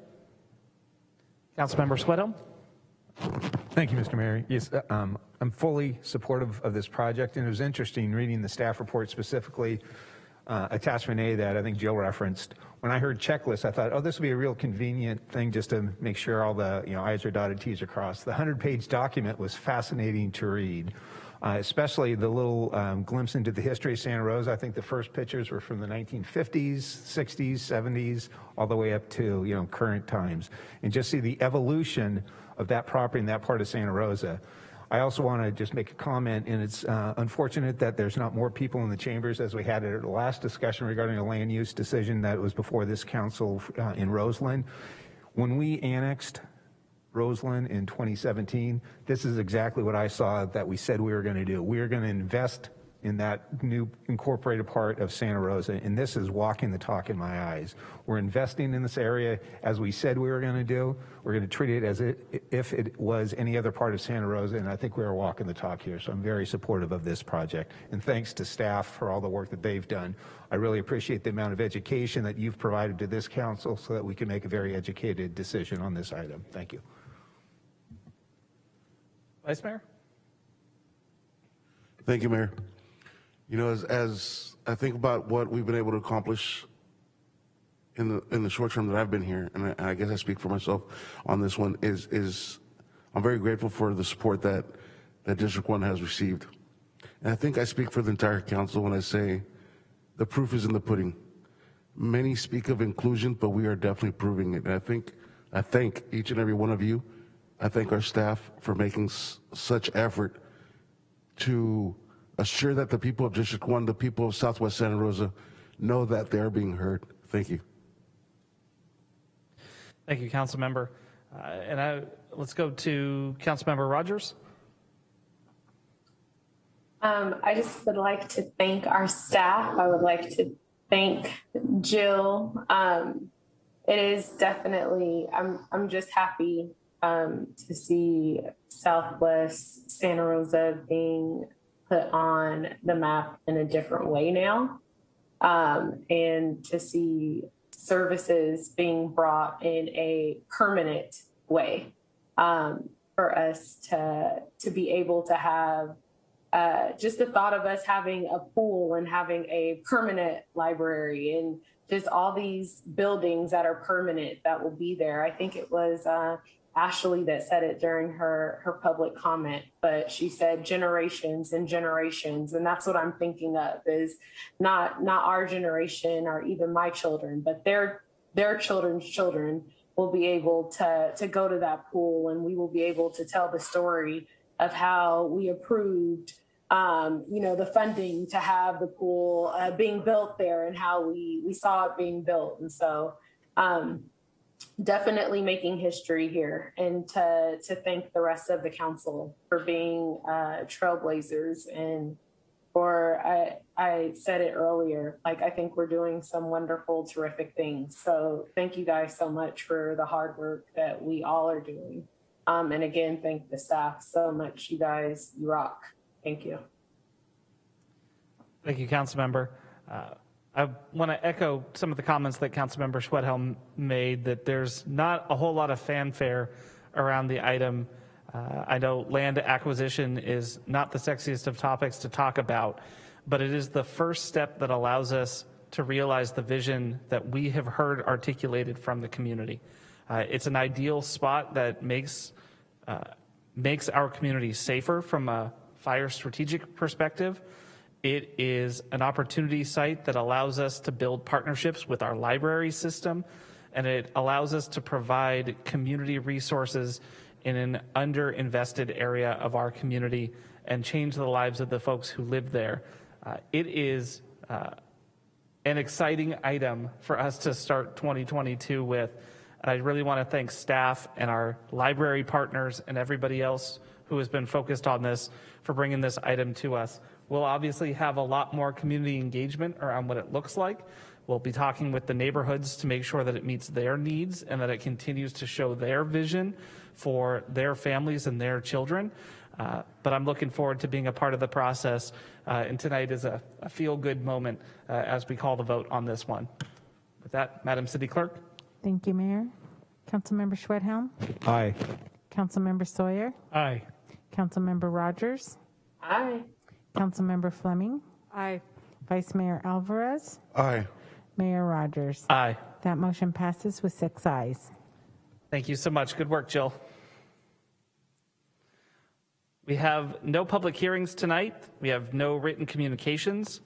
Councilmember Schwedhelm? Thank you, Mr. Mayor. Yes, uh, um, I'm fully supportive of this project, and it was interesting reading the staff report specifically, uh, attachment A that I think Jill referenced. When I heard checklist, I thought, oh, this would be a real convenient thing just to make sure all the you know I's are dotted, T's are crossed. The 100-page document was fascinating to read. Uh, especially the little um, glimpse into the history of Santa Rosa. I think the first pictures were from the 1950s, 60s, 70s, all the way up to you know current times, and just see the evolution of that property in that part of Santa Rosa. I also want to just make a comment, and it's uh, unfortunate that there's not more people in the chambers as we had at the last discussion regarding a land use decision that was before this council uh, in Roseland. When we annexed Roseland in 2017, this is exactly what I saw that we said we were going to do. We are going to invest in that new incorporated part of Santa Rosa, and this is walking the talk in my eyes. We're investing in this area as we said we were going to do. We're going to treat it as it, if it was any other part of Santa Rosa, and I think we are walking the talk here, so I'm very supportive of this project. And thanks to staff for all the work that they've done. I really appreciate the amount of education that you've provided to this council so that we can make a very educated decision on this item. Thank you. Vice Mayor? Thank you, Mayor. You know, as, as I think about what we've been able to accomplish in the in the short term that I've been here, and I, I guess I speak for myself on this one, is is I'm very grateful for the support that that District One has received, and I think I speak for the entire council when I say the proof is in the pudding. Many speak of inclusion, but we are definitely proving it. And I think I thank each and every one of you. I thank our staff for making s- such effort to assure that the people of District 1, the people of Southwest Santa Rosa, know that they're being heard. Thank you. Thank you, Council Member. Uh, and I, let's go to Council Member Rogers. Um, I just would like to thank our staff. I would like to thank Jill. Um, it is definitely, I'm, I'm just happy um, to see Southwest Santa Rosa being put on the map in a different way now. Um, and to see services being brought in a permanent way um, for us to to be able to have uh, just the thought of us having a pool and having a permanent library and just all these buildings that are permanent that will be there. I think it was uh, Ashley that said it during her her public comment, but she said generations and generations, and that's what I'm thinking of is not not our generation or even my children, but their their children's children will be able to to go to that pool, and we will be able to tell the story of how we approved um, you know, the funding to have the pool uh, being built there and how we we saw it being built. And so um, definitely making history here and to to thank the rest of the council for being uh, trailblazers and for I I said it earlier like I think we're doing some wonderful terrific things. So thank you guys so much for the hard work that we all are doing. Um, and again thank the staff so much. You guys you rock. Thank you. Thank you, Councilmember. Uh, I want to echo some of the comments that Councilmember Schwedhelm made that there's not a whole lot of fanfare around the item. Uh, I know land acquisition is not the sexiest of topics to talk about, but it is the first step that allows us to realize the vision that we have heard articulated from the community. Uh, it's an ideal spot that makes uh, makes our community safer from a fire strategic perspective. It is an opportunity site that allows us to build partnerships with our library system, and it allows us to provide community resources in an underinvested area of our community and change the lives of the folks who live there. Uh, it is uh, an exciting item for us to start 2022 with. And I really want to thank staff and our library partners and everybody else who has been focused on this for bringing this item to us. We'll obviously have a lot more community engagement around what it looks like. We'll be talking with the neighborhoods to make sure that it meets their needs and that it continues to show their vision for their families and their children. Uh, but I'm looking forward to being a part of the process. Uh, and tonight is a, a feel good moment uh, as we call the vote on this one. With that, Madam City Clerk. Thank you, Mayor. Councilmember Schwedhelm, Aye. Councilmember Sawyer, Aye. Councilmember Rogers, Aye. Councilmember Fleming, Aye. Vice Mayor Alvarez, Aye. Mayor Rogers. Aye. That motion passes with six ayes. Thank you so much. Good work, Jill. We have no public hearings tonight. We have no written communications.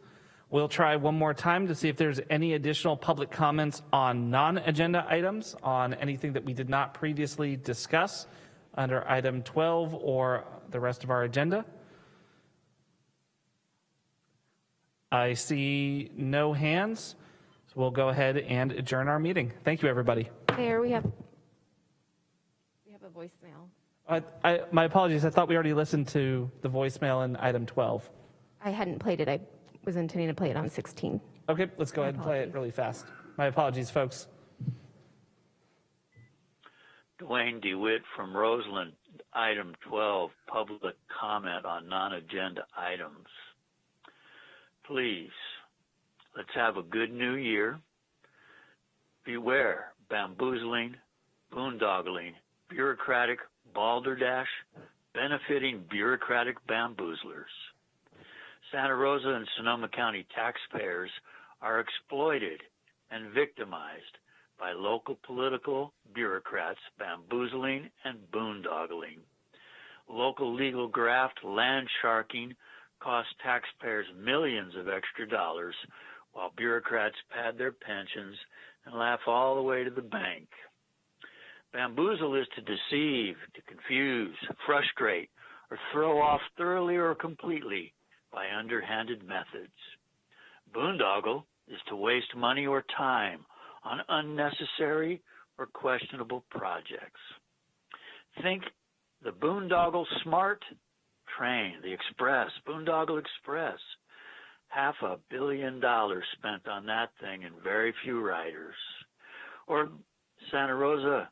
We'll try one more time to see if there's any additional public comments on non-agenda items, on anything that we did not previously discuss under item 12 or the rest of our agenda. I see no hands, so we'll go ahead and adjourn our meeting. Thank you, everybody. Mayor, we have, we have a voicemail. I, I, my apologies. I thought we already listened to the voicemail in item 12. I hadn't played it. I was intending to play it on 16. Okay, let's go ahead and play it really fast. My apologies, folks. Duane De Witt from Roseland, item 12, public comment on non-agenda items. Please, let's have a good new year. Beware bamboozling, boondoggling, bureaucratic balderdash, benefiting bureaucratic bamboozlers. Santa Rosa and Sonoma County taxpayers are exploited and victimized by local political bureaucrats bamboozling and boondoggling. Local legal graft land sharking costs taxpayers millions of extra dollars while bureaucrats pad their pensions and laugh all the way to the bank. Bamboozle is to deceive, to confuse, frustrate, or throw off thoroughly or completely by underhanded methods. Boondoggle is to waste money or time on unnecessary or questionable projects. Think the Boondoggle Smart train, the Express, Boondoggle Express. Half a billion dollars spent on that thing and very few riders. Or Santa Rosa,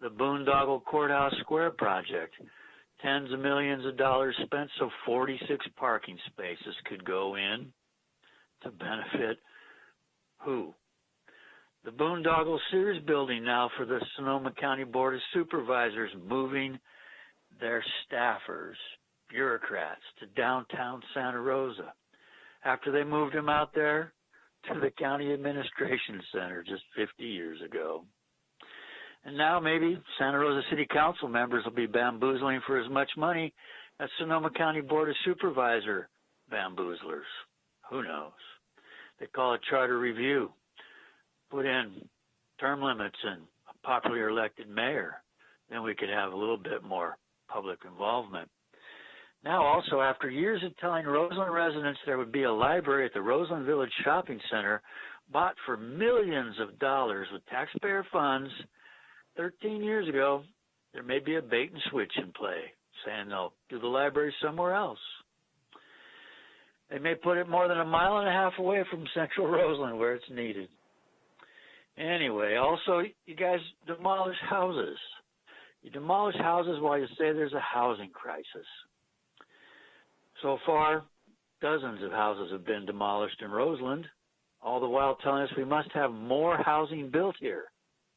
the Boondoggle Courthouse Square project. Tens of millions of dollars spent so 46 parking spaces could go in to benefit who? The Boondoggle Sears building now for the Sonoma County Board of Supervisors moving their staffers bureaucrats to downtown Santa Rosa after they moved him out there to the county administration center just 50 years ago. And now maybe Santa Rosa City Council members will be bamboozling for as much money as Sonoma County Board of Supervisor bamboozlers. Who knows? They call it charter review. Put in term limits and a popularly elected mayor. Then we could have a little bit more public involvement. Now, also, after years of telling Roseland residents there would be a library at the Roseland Village Shopping Center bought for millions of dollars with taxpayer funds 13 years ago, there may be a bait and switch in play, saying they'll do the library somewhere else. They may put it more than a mile and a half away from central Roseland where it's needed. Anyway, also, you guys demolish houses. You demolish houses while you say there's a housing crisis. So far, dozens of houses have been demolished in Roseland, all the while telling us we must have more housing built here.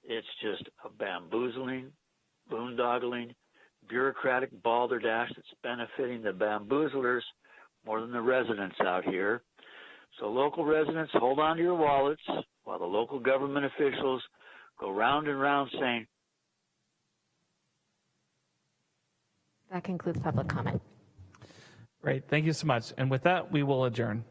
It's just a bamboozling, boondoggling, bureaucratic balderdash that's benefiting the bamboozlers more than the residents out here. So local residents, hold on to your wallets while the local government officials go round and round saying, That concludes public comment. Great. Thank you so much. And with that, we will adjourn.